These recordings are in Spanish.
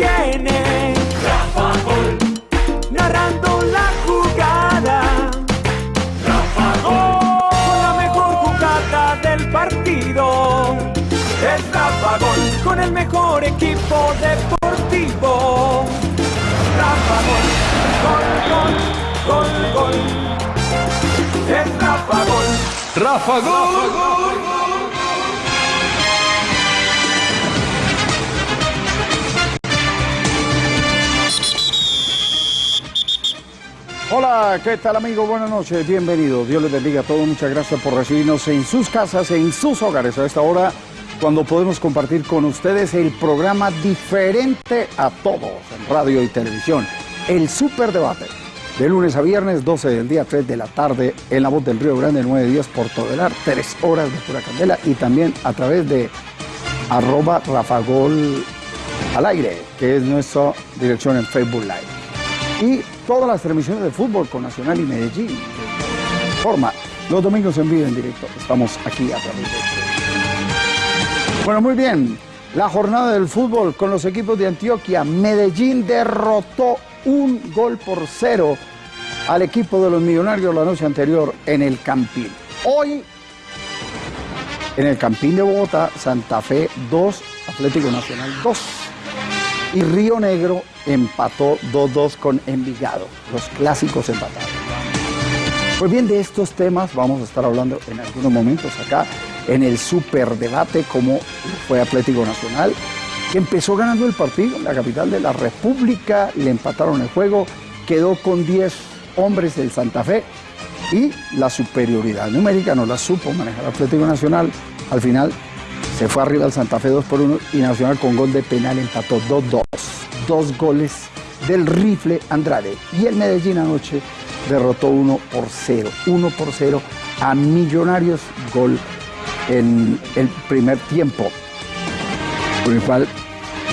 viene. Rafa Gol, narrando la jugada. Rafa Gol, con la mejor jugada del partido. es Rafa Gol, Con el mejor equipo deportivo. Rafa Gol, gol, gol, gol, gol. es Rafa Gol. Rafa Gol. Hola, ¿qué tal amigo? Buenas noches, bienvenidos. Dios les bendiga a todos. Muchas gracias por recibirnos en sus casas, en sus hogares a esta hora, cuando podemos compartir con ustedes el programa diferente a todos en radio y televisión, el Super Debate. De lunes a viernes, 12 del día, 3 de la tarde, en la voz del Río Grande, 9 días por Todelar, 3 horas de pura candela y también a través de arroba Rafagol al aire, que es nuestra dirección en Facebook Live y todas las transmisiones de fútbol con Nacional y Medellín. de Forma, los domingos en vivo en directo. Estamos aquí a través de. Bueno, muy bien. La jornada del fútbol con los equipos de Antioquia. Medellín derrotó un gol por cero al equipo de los Millonarios la noche anterior en el Campín. Hoy, en el Campín de Bogotá, Santa Fe 2, Atlético Nacional 2 y Río Negro empató 2-2 con Envigado, los clásicos empatados. Pues bien, de estos temas vamos a estar hablando en algunos momentos acá en el superdebate como fue Atlético Nacional, que empezó ganando el partido en la capital de la República, le empataron el juego, quedó con 10 hombres del Santa Fe y la superioridad numérica no la supo manejar Atlético Nacional. Al final se fue arriba el Santa Fe 2 por 1 y Nacional con gol de penal empató 2-2. Dos goles del rifle Andrade. Y el Medellín anoche derrotó 1 por 0. 1 por 0 a Millonarios, gol en el primer tiempo. Por el cual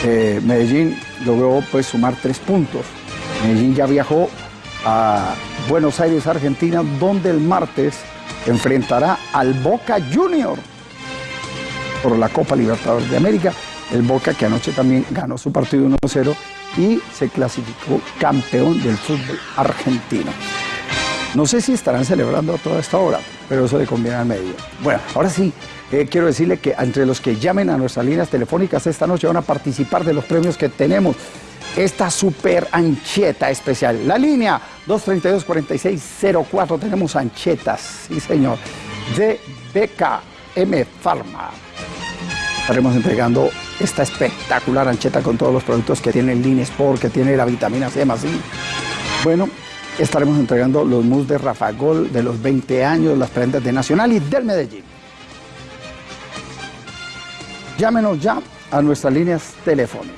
eh, Medellín logró pues sumar tres puntos. Medellín ya viajó a Buenos Aires, Argentina, donde el martes enfrentará al Boca Junior por la Copa Libertadores de América. El Boca que anoche también ganó su partido 1-0 y se clasificó campeón del fútbol argentino. No sé si estarán celebrando a toda esta hora, pero eso le conviene al medio. Bueno, ahora sí, eh, quiero decirle que entre los que llamen a nuestras líneas telefónicas esta noche van a participar de los premios que tenemos. Esta super ancheta especial. La línea 232-4604, tenemos anchetas, sí señor, de BKM Pharma estaremos entregando esta espectacular ancheta con todos los productos que tiene el Lean Sport, que tiene la vitamina C más I. Bueno, estaremos entregando los mus de Rafagol de los 20 años, las prendas de Nacional y del Medellín. Llámenos ya a nuestras líneas telefónicas.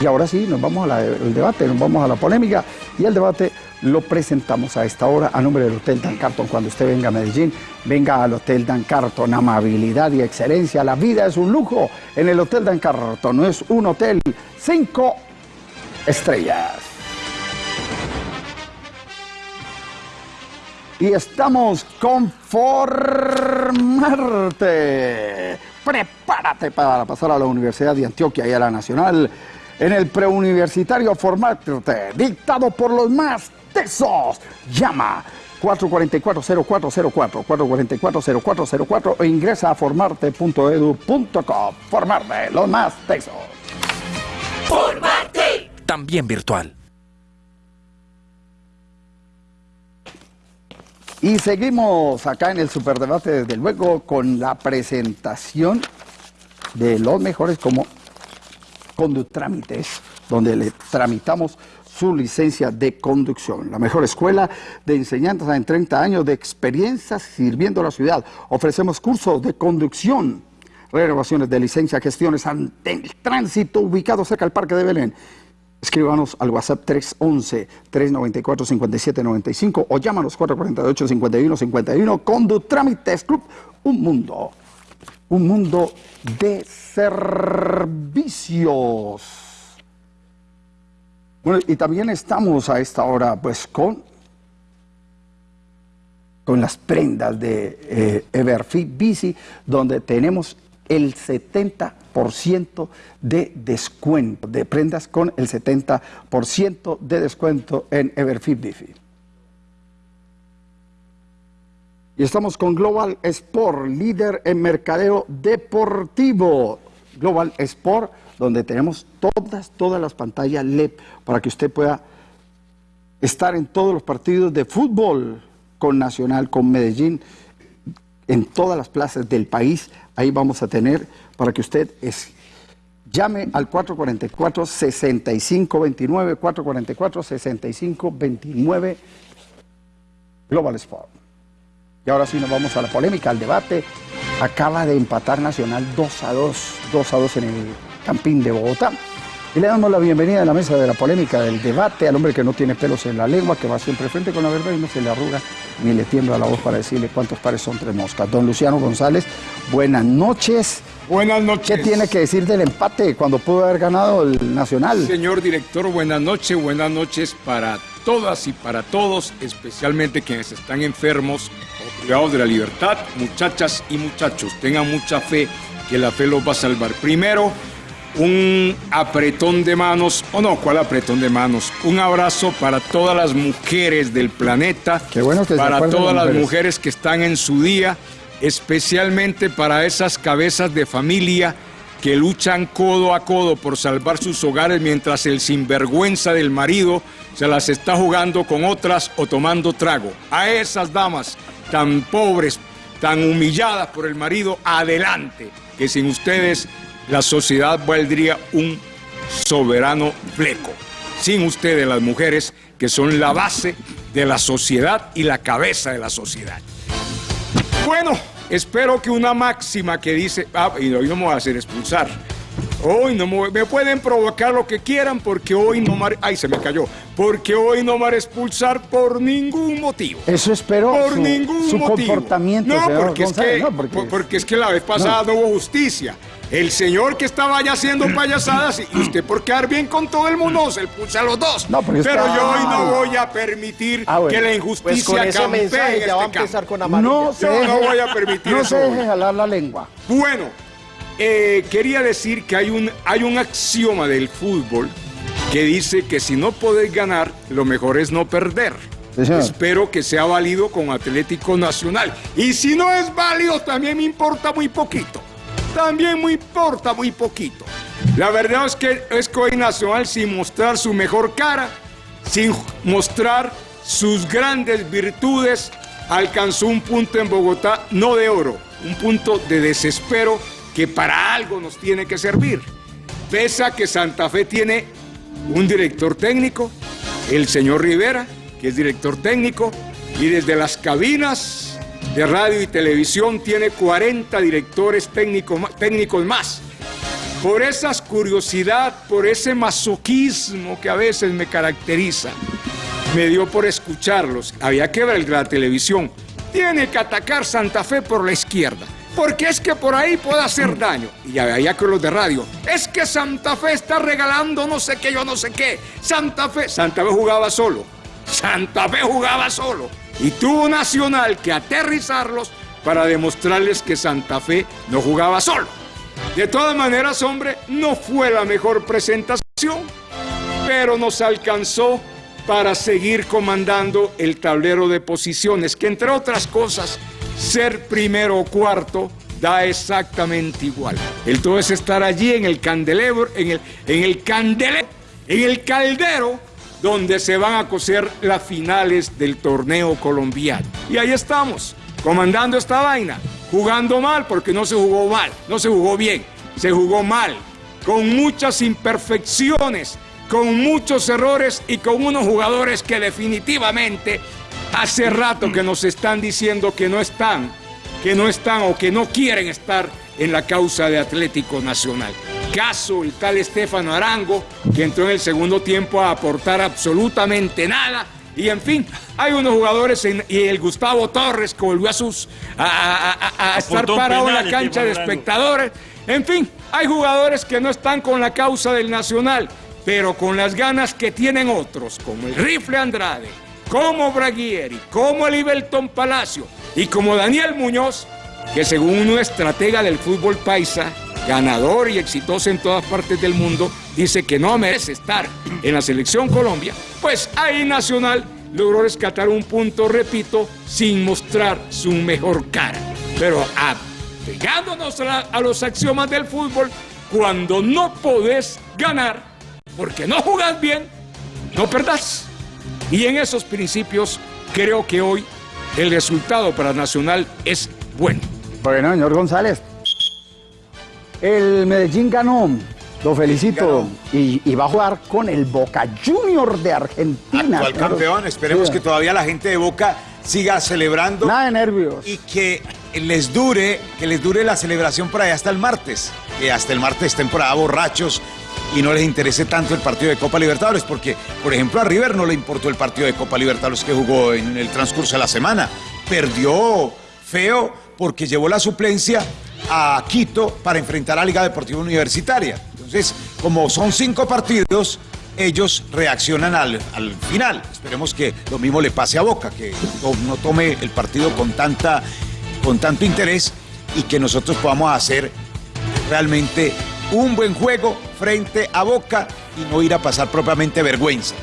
Y ahora sí, nos vamos al debate, nos vamos a la polémica y el debate lo presentamos a esta hora a nombre del Hotel Dan Carton. Cuando usted venga a Medellín, venga al Hotel Dan Carton. Amabilidad y excelencia. La vida es un lujo en el Hotel Dan Carton. No es un hotel cinco estrellas. Y estamos con Formarte. Prepárate para pasar a la Universidad de Antioquia y a la Nacional en el preuniversitario Formarte, dictado por los más tesos. Llama 444-0404, 444-0404 e ingresa a formarte.edu.co. Formarte, los más tesos. Formarte. también virtual. Y seguimos acá en el superdebate, desde luego, con la presentación de los mejores como Condutrámites, donde le tramitamos su licencia de conducción. La mejor escuela de enseñanza en 30 años de experiencia sirviendo a la ciudad. Ofrecemos cursos de conducción, renovaciones de licencia, gestiones ante el tránsito ubicado cerca del Parque de Belén. Escríbanos al WhatsApp 311-394-5795 o llámanos 448-5151. Condutrámites Club, un mundo, un mundo de servicios. Bueno, y también estamos a esta hora pues con, con las prendas de eh, Everfit Bici, donde tenemos el 70% de descuento, de prendas con el 70% de descuento en Everfit Bifi. Y estamos con Global Sport, líder en mercadeo deportivo. Global Sport, donde tenemos todas, todas las pantallas LED para que usted pueda estar en todos los partidos de fútbol con Nacional, con Medellín, en todas las plazas del país. Ahí vamos a tener para que usted llame al 444-6529, 444-6529 Global Sport. Y ahora sí nos vamos a la polémica, al debate. Acaba de empatar Nacional 2 a 2, 2 a 2 en el Campín de Bogotá. Y le damos la bienvenida a la mesa de la polémica, del debate, al hombre que no tiene pelos en la lengua, que va siempre frente con la verdad y no se le arruga ni le tiembla la voz para decirle cuántos pares son tres moscas. Don Luciano González, buenas noches. Buenas noches. ¿Qué tiene que decir del empate cuando pudo haber ganado el Nacional? Señor director, buenas noches, buenas noches para todas y para todos, especialmente quienes están enfermos o privados de la libertad, muchachas y muchachos, tengan mucha fe que la fe los va a salvar. Primero, un apretón de manos, o no, ¿cuál apretón de manos? Un abrazo para todas las mujeres del planeta, Qué bueno que para todas las mujeres. mujeres que están en su día, especialmente para esas cabezas de familia que luchan codo a codo por salvar sus hogares mientras el sinvergüenza del marido se las está jugando con otras o tomando trago. A esas damas tan pobres, tan humilladas por el marido, adelante, que sin ustedes la sociedad valdría un soberano fleco. Sin ustedes las mujeres, que son la base de la sociedad y la cabeza de la sociedad. Bueno, espero que una máxima que dice, ah, y hoy no me voy a hacer expulsar. Hoy no me, voy- me pueden provocar lo que quieran porque hoy no me, ay se me cayó, porque hoy no me expulsar por ningún motivo. Eso espero Por su, ningún su motivo. comportamiento, No, porque es, que, no, porque- por- porque es que la vez pasada no, hubo justicia. El señor que estaba allá haciendo payasadas y usted por quedar bien con todo el mundo se le puso a los dos. No, Pero está yo hoy no voy a permitir Ah, bueno. que la Pues injusticia con ese campee en ya va a este empezar campo. con amarilla. no se Yo no deje- voy a permitir no se deje jalar la lengua. Bueno, eh, quería decir que hay un, hay un axioma del fútbol que dice que si no podés ganar, lo mejor es no perder. Sí. Espero que sea válido con Atlético Nacional. Y si no es válido, también me importa muy poquito. También me importa muy poquito. La verdad es que es Nacional, sin mostrar su mejor cara, sin mostrar sus grandes virtudes, alcanzó un punto en Bogotá, no de oro, un punto de desespero que para algo nos tiene que servir. Pese a que Santa Fe tiene un director técnico, el señor Rivera, que es director técnico, y desde las cabinas de radio y televisión tiene 40 directores técnico- técnicos más. Por esa curiosidad, por ese masoquismo que a veces me caracteriza, me dio por escucharlos. Había que ver la televisión. Tiene que atacar Santa Fe por la izquierda. Porque es que por ahí puede hacer daño. Y había que los de radio. Es que Santa Fe está regalando no sé qué, yo no sé qué. Santa Fe. Santa Fe jugaba solo. Santa Fe jugaba solo. Y tuvo Nacional que aterrizarlos para demostrarles que Santa Fe no jugaba solo. De todas maneras, hombre, no fue la mejor presentación, pero nos alcanzó para seguir comandando el tablero de posiciones, que entre otras cosas, ser primero o cuarto da exactamente igual. El todo es estar allí en el candelero, en el, en el candelero, en el caldero, donde se van a coser las finales del torneo colombiano. Y ahí estamos, comandando esta vaina, jugando mal porque no se jugó mal, no se jugó bien, se jugó mal, con muchas imperfecciones, con muchos errores y con unos jugadores que definitivamente hace rato que nos están diciendo que no están, que no están o que no quieren estar en la causa de Atlético Nacional. Caso el tal Estefano Arango, que entró en el segundo tiempo a aportar absolutamente nada. Y en fin, hay unos jugadores en- y el Gustavo Torres que volvió a sus a, a- a- a estar parado en la cancha de espectadores. En fin, hay jugadores que no están con la causa del Nacional, pero con las ganas que tienen otros, como el Rifle Andrade, como Braguieri, como el Ibelton Palacio y como Daniel Muñoz, que según un estratega del fútbol paisa, ganador y exitoso en todas partes del mundo, dice que no merece estar en la selección Colombia, pues ahí Nacional logró rescatar un punto, repito, sin mostrar su mejor cara. Pero apegándonos a, a los axiomas del fútbol, cuando no podés ganar, porque no jugás bien, no perdás. Y en esos principios creo que hoy el resultado para Nacional es bueno. Bueno, señor González, el Medellín ganó. Lo felicito. Y, va a jugar con el Boca Junior de Argentina. Actual campeón. Esperemos que todavía la gente de Boca siga celebrando. Nada de nervios. Y que les dure, que les dure la celebración por allá hasta el martes. Que hasta el martes estén por allá borrachos y no les interese tanto el partido de Copa Libertadores, porque, por ejemplo, a River no le importó el partido de Copa Libertadores que jugó en el transcurso de la semana. Perdió feo porque llevó la suplencia a Quito para enfrentar a Liga Deportiva Universitaria. Entonces, como son cinco partidos, ellos reaccionan al, final. Esperemos que lo mismo le pase a Boca, que no, tome el partido con, tanta, con tanto interés y que nosotros podamos hacer realmente un buen juego frente a Boca y no ir a pasar propiamente vergüenza.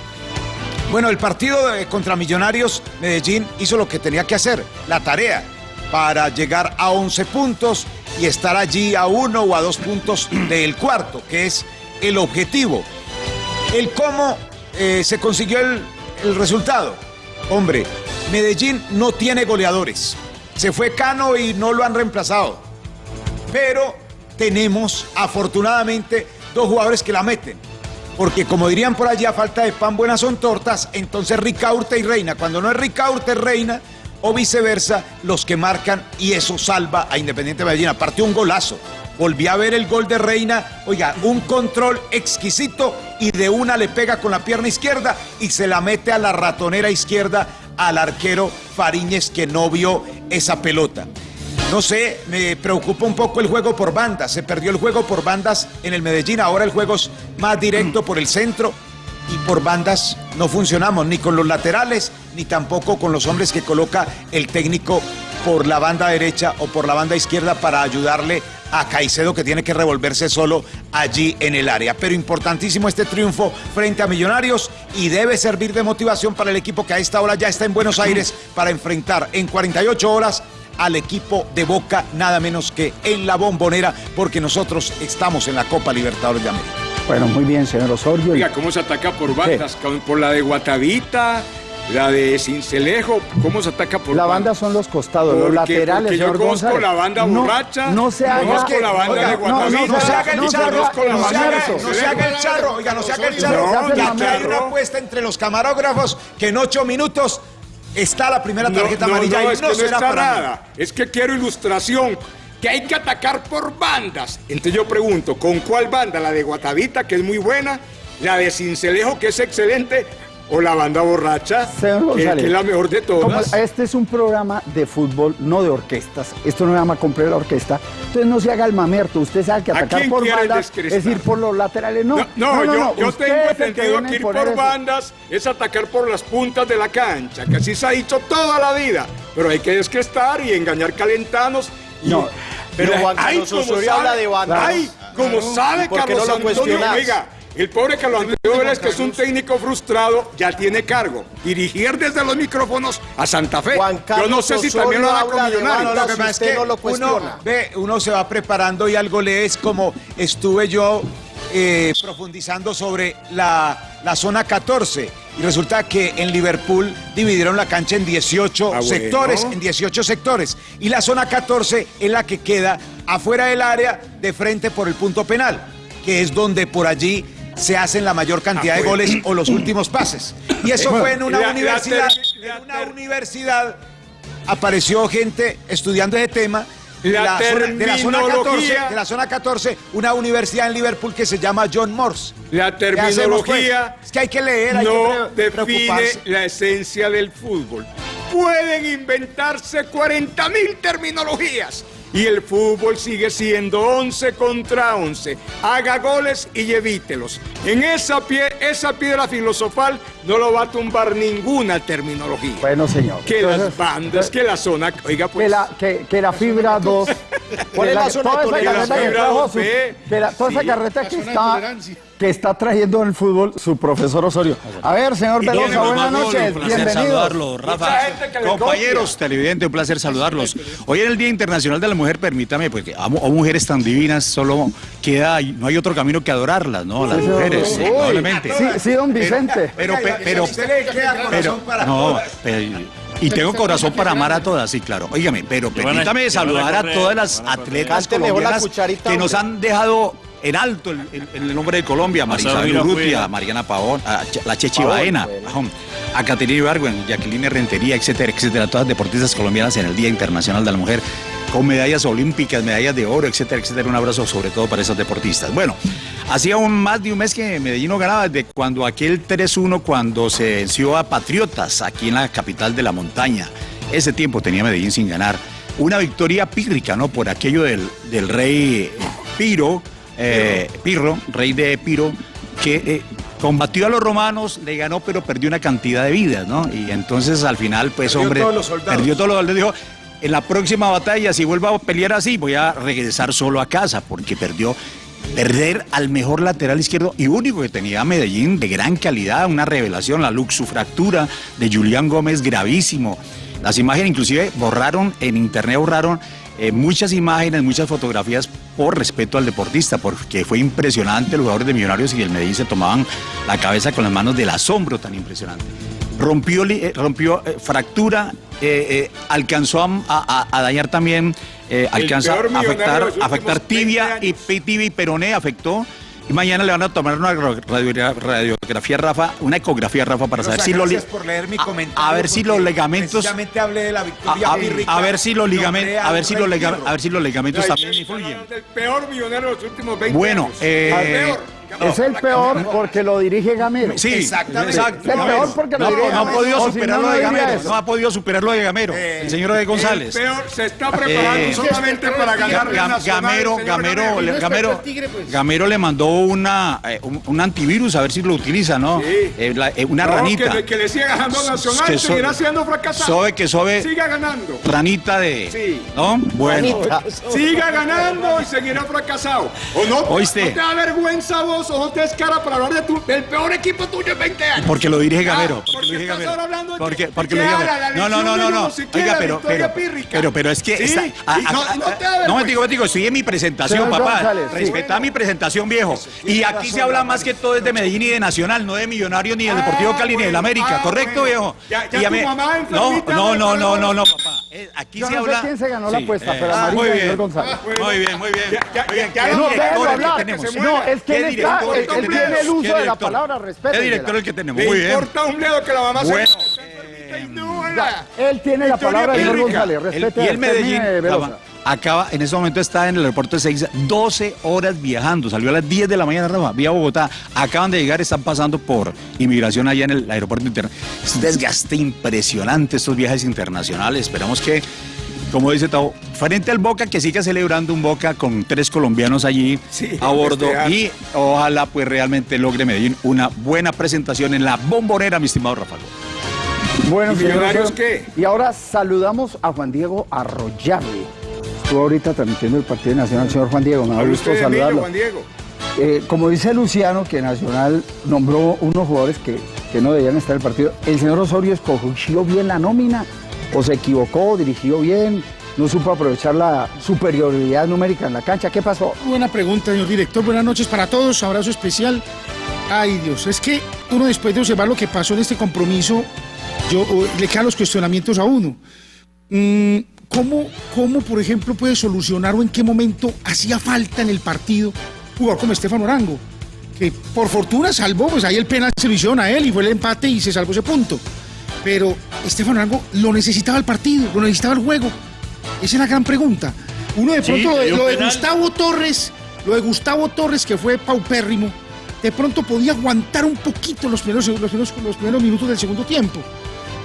Bueno, el partido contra Millonarios Medellín hizo lo que tenía que hacer, la tarea, para llegar a 11 puntos y estar allí a uno o a dos puntos del cuarto, que es el objetivo. El cómo eh, se consiguió el, el resultado. Hombre, Medellín no tiene goleadores. Se fue Cano y no lo han reemplazado. Pero tenemos, afortunadamente, dos jugadores que la meten. Porque como dirían por allá, falta de pan buenas son tortas, entonces Ricaurte y Reina. Cuando no es Ricaurte, Reina, o viceversa, los que marcan y eso salva a Independiente Medellín. Aparte un golazo. Volví a ver el gol de Reina, oiga, un control exquisito y de una le pega con la pierna izquierda y se la mete a la ratonera izquierda al arquero Fariñez que no vio esa pelota. No sé, me preocupa un poco el juego por bandas. Se perdió el juego por bandas en el Medellín. Ahora el juego es más directo por el centro y por bandas no funcionamos ni con los laterales ni tampoco con los hombres que coloca el técnico por la banda derecha o por la banda izquierda para ayudarle a Caicedo que tiene que revolverse solo allí en el área. Pero importantísimo este triunfo frente a Millonarios y debe servir de motivación para el equipo que a esta hora ya está en Buenos Aires para enfrentar en 48 horas al equipo de Boca, nada menos que en la bombonera, porque nosotros estamos en la Copa Libertadores de América. Bueno, muy bien, señor Osorio. Oiga, ¿cómo se ataca por bandas? Por la de Guatavita, la de Cincelejo, ¿cómo se ataca por La banda son los costados, los laterales, porque señor yo conozco la banda borracha, no, se haga, conozco la banda de Guatavita, no, se haga el charro, no, se haga el charro, oiga, no se haga el charro, que aquí hay una apuesta entre los camarógrafos que en ocho minutos está la primera tarjeta amarilla y no, es que no será para nada. Es que quiero ilustración que hay que atacar por bandas. Entonces yo pregunto, ¿con cuál banda? ¿La de Guatavita, que es muy buena? ¿La de Cincelejo, que es excelente? ¿O la banda borracha, que, es la mejor de todas? este es un programa de fútbol, no de orquestas. Esto no se llama comprar la orquesta. Entonces no se haga el mamerto. Usted sabe que atacar por bandas es ir por los laterales. No, no, no, yo, tengo entendido que, ir por, bandas es atacar por las puntas de la cancha, que así se ha dicho toda la vida. Pero hay que estar y engañar calentanos no, pero Juan Carlos Osorio habla de banda. Ay, como sabe Carlos no Antonio, oiga, el pobre Carlos Antonio Vélez, que es un técnico frustrado, ya tiene cargo. Dirigir desde los micrófonos a Santa Fe. Yo no sé si también lo hará con Millonarios. Lo que pasa es que uno, ve, uno se va preparando y algo lees como estuve yo eh, profundizando sobre la, la, zona 14 y resulta que en Liverpool dividieron la cancha en 18 ah, sectores, en 18 sectores y la zona 14 es la que queda afuera del área de frente por el punto penal, que es donde por allí se hacen la mayor cantidad de goles o los últimos pases. Y eso fue en una universidad, en una universidad apareció gente estudiando ese tema la de, la zona 14, de la zona 14, una universidad en Liverpool que se llama John Morse. La terminología es que hay que leer, hay no define la esencia del fútbol. Pueden inventarse 40 mil terminologías, Y el fútbol sigue siendo 11 contra 11. Haga goles y evítelos. En esa, pie, esa piedra filosofal no lo va a tumbar ninguna terminología. Bueno, señor. Que las bandas, que la zona... Oiga, pues... Que la, que, que la fibra 2... ¿Cuál es la zona toda esa de carreta que fibra trajo 2, su- ve? que la- toda esa Sí. carreta que está, que está trayendo en el fútbol su profesor Osorio. A ver, señor Velosa, buenas noches. Un placer Bienvenido. saludarlo, Rafa. Compañeros televidentes, un placer saludarlos. Hoy en el Día Internacional de la Mujer, permítame, porque amo a mujeres tan divinas, solo queda, no hay otro camino que adorarlas, ¿no? Las mujeres, Uy, indudablemente. Sí, sí, don Vicente. Pero, pe- pero, pero, no, pero- y tengo corazón para amar a todas, sí, claro. Óigame, pero permítame saludar a todas las atletas colombianas que nos han dejado en alto el, el- el nombre de Colombia, Marina Urrutia. Mariana Pavón, a Ch- la Chechi Pavón, Baena, bueno. a Caterina Ibargüen, Jacqueline Rentería, etcétera, etcétera, todas deportistas colombianas en el Día Internacional de la Mujer, con medallas olímpicas, medallas de oro, etcétera, etcétera. Un abrazo sobre todo para esas deportistas. Bueno, hacía un, más de un mes que Medellín no ganaba, desde cuando aquel 3-1, cuando se venció a Patriotas, aquí en la capital de la montaña. Ese tiempo tenía Medellín sin ganar. Una victoria pírrica, ¿no? Por aquello del, del rey Piro, eh, Pirro, rey de Piro, que eh, combatió a los romanos, le ganó, pero perdió una cantidad de vidas, ¿no? Y entonces al final, pues, Perdió hombre, todos los soldados. perdió todos los soldados. Dijo, en la próxima batalla, si vuelvo a pelear así, voy a regresar solo a casa, porque perdió. Perder al mejor lateral izquierdo y único que tenía Medellín de gran calidad, una revelación, la luxufractura de Julián Gómez gravísimo. Las imágenes inclusive borraron, en internet borraron eh, muchas imágenes, muchas fotografías por respeto al deportista, porque fue impresionante, los jugadores de Millonarios y del Medellín se tomaban la cabeza con las manos del asombro tan impresionante. Rompió, eh, rompió eh, fractura, alcanzó a, a- a dañar también, alcanza a afectar, afectar 20 tibia y, tibia y peroné, afectó. Y mañana le van a tomar una radio- radiografía Rafa, una ecografía Rafa para saber si Gracias por leer mi a- comentario. a ver si los ligamentos hablé de la a, victoria a- ver si los ligamentos, a ver si los ligamentos también influyen. El peor millonario de los últimos 20 Bueno, eh. Es el peor porque lo dirige Gamero. Sí, Exactamente. exacto. Es el peor porque lo no, dirige no ha Gamero. podido O si superar no, lo no de Gamero. eso. No ha podido superar lo de Gamero. Eh, el señor de González. El peor se está preparando Eh, solamente para ganar Ga- Gamero, Gamero, le- Gamero, Gamero le mandó una, eh, un, un antivirus a ver si lo utiliza, ¿no? Sí. Eh, la- eh, una No, ranita. Que, le- que le siga ganando Nacional, Que so- seguirá siendo fracasado. Sobe que sobe, Siga ganando. ranita de. Sí. ¿No? Bueno. Siga ganando y seguirá fracasado. ¿O no? Oíste. ¿No te da vergüenza vos o no te descara para hablar de tu, del peor equipo tuyo en 20 años? Porque lo dirige Ah, Gamero. Porque porque lo dirige estás Gamero. ahora hablando de Porque, que- porque que lo dirige Gamero. No, no, no, no. no. Oiga, pero, pero, pero, pero es que Sí, está. y ah, no- ah, no ah, no, vergüenza. me digo, digo, estoy en mi presentación, papá. Respeta mi presentación, viejo. Y aquí se habla más que todo es de Medellín y de Nacional, no de Millonarios ni del Deportivo Ah, Cali ni del América, ah, ¿correcto, viejo? Ya- ya tu mamá No, enfermita no, no, no, no, papá. Eh, Aquí Yo se no habla. sé quién se ganó la Sí, apuesta, eh, pero ah, muy y bien. González. Muy bien, muy bien. Ya- ya- ya- ¿qué ya No, el que hablar. que No, es que ¿Qué él, está, el que él tiene el uso ¿Qué de la palabra, ¿Qué respeto. director el que tenemos? Le Muy bien. importa un bledo que la mamá Bueno, se haga. Él tiene la palabra, pírrica. González. El- Respete. y el Medellín. Acaba, en ese momento está en el aeropuerto de Seiza, 12 horas viajando, salió a las 10 de la mañana, Rafa, vía Bogotá, acaban de llegar, están pasando por inmigración allá en el aeropuerto internacional. Es un desgaste impresionante estos viajes internacionales, esperamos que, como dice Tavo, frente al Boca, que siga celebrando un Boca con tres colombianos allí Sí, a bordo festejar. y ojalá pues realmente logre Medellín una buena presentación en la bombonera, mi estimado Rafa. Bueno, ¿Y señor Millonarios qué? Y ahora saludamos a Juan Diego Arroyave. Estuvo ahorita transmitiendo el Partido Nacional, señor Juan Diego. Me da gusto saludarlo. Juan Diego. Eh, como dice Luciano, que Nacional nombró unos jugadores que, que no debían estar en el partido, ¿el señor Osorio escogió bien la nómina? ¿O se equivocó, dirigió bien? ¿No supo aprovechar la superioridad numérica en la cancha? ¿Qué pasó? Buena pregunta, señor director. Buenas noches para todos. Abrazo especial. Ay, Dios. Es que uno después de observar lo que pasó en este compromiso, yo, o- le quedan los cuestionamientos a uno. Mm, ¿cómo, ¿Cómo, por ejemplo, puede solucionar o en qué momento hacía falta en el partido un jugador como Estefano Orango? Que por fortuna salvó, pues ahí el penal se lo hicieron a él y fue el empate y se salvó ese punto. Pero Estefano Orango lo necesitaba el partido, lo necesitaba el juego. Esa es la gran pregunta. Uno de Sí, pronto, lo de, lo. Gustavo Torres, lo de Gustavo Torres, que fue paupérrimo, de pronto podía aguantar un poquito los primeros, los primeros, los primeros minutos del segundo tiempo.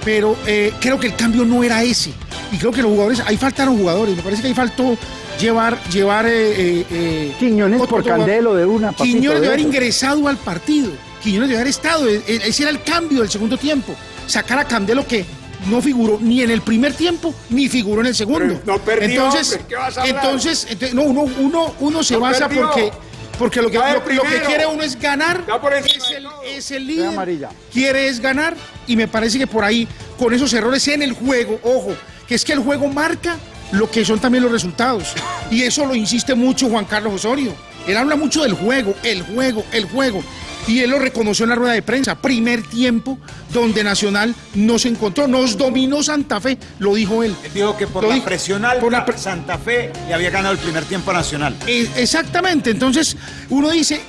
Pero eh, creo que el cambio no era ese. y creo que los jugadores, ahí faltaron jugadores, me parece que ahí faltó llevar, llevar eh, eh, Quiñones por Candelo de una. Quiñones de haber ingresado al partido, Quiñones de haber estado, ese era el cambio del segundo tiempo, sacar a Candelo que no figuró ni en el primer tiempo ni figuró en el segundo. no perdió, entonces, entonces, no, uno, uno, uno se basa porque porque lo que, lo, que quiere uno es ganar, es el, es el líder, quiere es ganar y me parece que por ahí, con esos errores en el juego, ojo, que es que el juego marca lo que son también los resultados. Y eso lo insiste mucho Juan Carlos Osorio. Él habla mucho del juego, el juego, el juego. Y él lo reconoció en la rueda de prensa. Primer tiempo donde Nacional no se encontró. Nos dominó Santa Fe, lo dijo él. Él dijo que por la presión por Santa Fe le había ganado el primer tiempo a Nacional. Eh, exactamente. Entonces uno dice,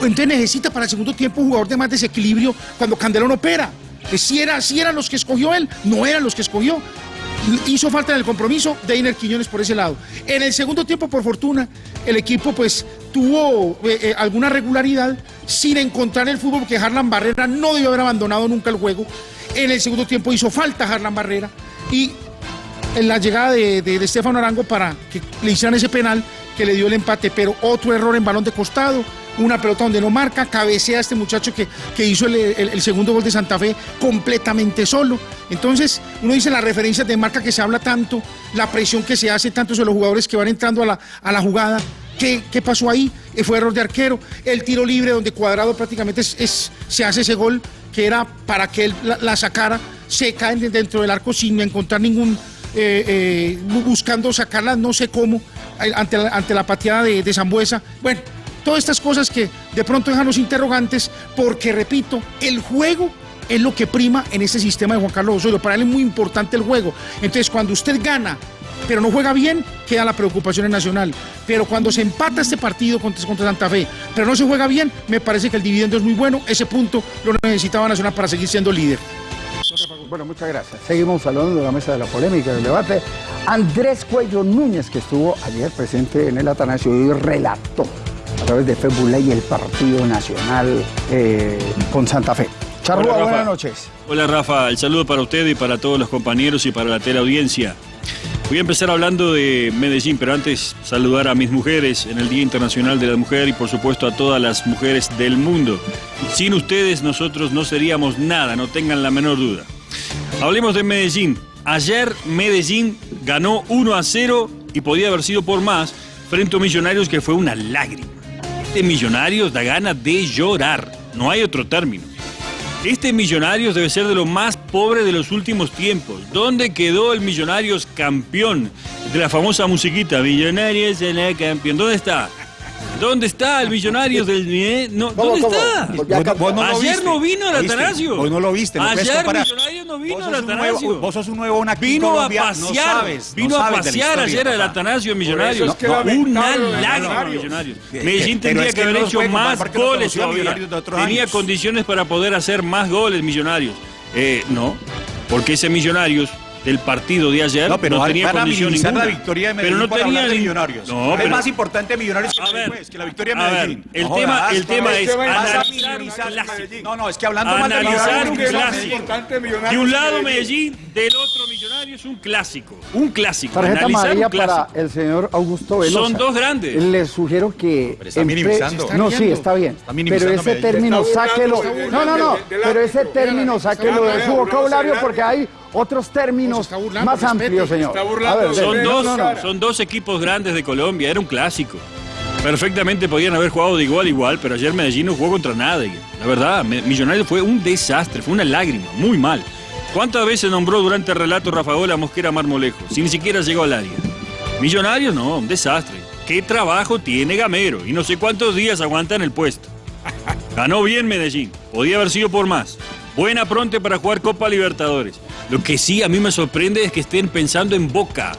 entonces necesita para el segundo tiempo un jugador de más desequilibrio cuando Candelón opera. Si, era, si eran los que escogió él, no eran los que escogió hizo falta en el compromiso Deiner Quiñones por ese lado. En el segundo tiempo, por fortuna, el equipo pues tuvo eh, eh, alguna regularidad sin encontrar el fútbol, porque Harlan Barrera no debió haber abandonado nunca el juego. En el segundo tiempo hizo falta Harlan Barrera y en la llegada de, de, Estefano Arango para que le hicieran ese penal que le dio el empate, pero otro error en balón de costado, una pelota donde no marca, cabecea a este muchacho que, que hizo el, segundo gol de Santa Fe completamente solo. Entonces, uno dice las referencias de marca que se habla tanto, la presión que se hace tanto sobre los jugadores que van entrando a la, a la jugada. ¿Qué, ¿Qué, pasó ahí? Eh, fue error de arquero. El tiro libre donde Cuadrado prácticamente es, se hace ese gol que era para que él la, sacara, se cae dentro del arco sin encontrar ningún, eh, eh, buscando sacarla, no sé cómo, ante la, ante la pateada de, de Zambuesa. Bueno, Todas estas cosas que de pronto dejan los interrogantes, porque repito, el juego es lo que prima en este sistema de Juan Carlos Osorio. Para él es muy importante el juego. Entonces, cuando usted gana, pero no juega bien, queda la preocupación en Nacional. Pero cuando se empata este partido contra, contra Santa Fe, pero no se juega bien, me parece que el dividendo es muy bueno. Ese punto lo necesitaba Nacional para seguir siendo líder. Bueno, muchas gracias. Seguimos hablando de la mesa de la polémica, del debate. Andrés Cuello Núñez, que estuvo ayer presente en el Atanasio y relató a través de Facebook y el Partido Nacional eh, con Santa Fe. Charrúa, buenas noches. Hola Rafa, el saludo para usted y para todos los compañeros y para la teleaudiencia. Voy a empezar hablando de Medellín, pero antes saludar a mis mujeres en el Día Internacional de la Mujer y por supuesto a todas las mujeres del mundo. Sin ustedes nosotros no seríamos nada, no tengan la menor duda. Hablemos de Medellín. Ayer Medellín ganó 1 a 0 y podía haber sido por más frente a Millonarios que fue una lágrima. Este Millonarios da ganas de llorar, no hay otro término. Este Millonarios debe ser de lo más pobre de los últimos tiempos. ¿Dónde quedó el Millonarios campeón? De la famosa musiquita, Millonarios en la campeón. ¿Dónde está? ¿Dónde está el Millonarios del eh? no, ¿Dónde está? Ayer no vino el Atanasio. Vos no lo viste. No Ayer No vino el Atanasio. Vos sos un nuevo Vino a pasear. vino a pasear ayer el Atanasio Millonarios. una lágrima Millonarios. Medellín tendría que haber hecho más goles todavía. Tenía condiciones para poder hacer más goles Millonarios. Eh, no, porque ese Millonarios del partido de ayer no, pero no tenía condición ninguna. la victoria de Medellín pero no tenía de Millonarios. No, es más importante Millonarios que, ver, que la victoria de Medellín. Ver, el no tema, el tema es analizar No, no, es que hablando analizar un clásico. De un lado Medellín, del otro Millonarios, un clásico. Un clásico. Tarjeta amarilla para el señor Augusto Velosa. Son dos grandes. Les sugiero que... Pero está minimizando. No, sí, está bien. Pero ese término, sáquelo. No, no, no. Pero ese término, sáquelo de su vocabulario porque hay otros términos más amplios, señor. son, dos, son dos equipos grandes de Colombia, era un clásico. Perfectamente podían haber jugado de igual a igual, pero ayer Medellín no jugó contra nadie. La verdad, Millonarios fue un desastre, fue una lágrima, muy mal. ¿Cuántas veces nombró durante el relato Rafaola Mosquera Marmolejo? Si ni siquiera llegó al área. Millonarios no, un desastre. ¿Qué trabajo tiene Gamero? Y no sé cuántos días aguanta en el puesto. Ganó bien Medellín, podía haber sido por más. Buena pronte para jugar Copa Libertadores. Lo que sí a mí me sorprende es que estén pensando en Boca.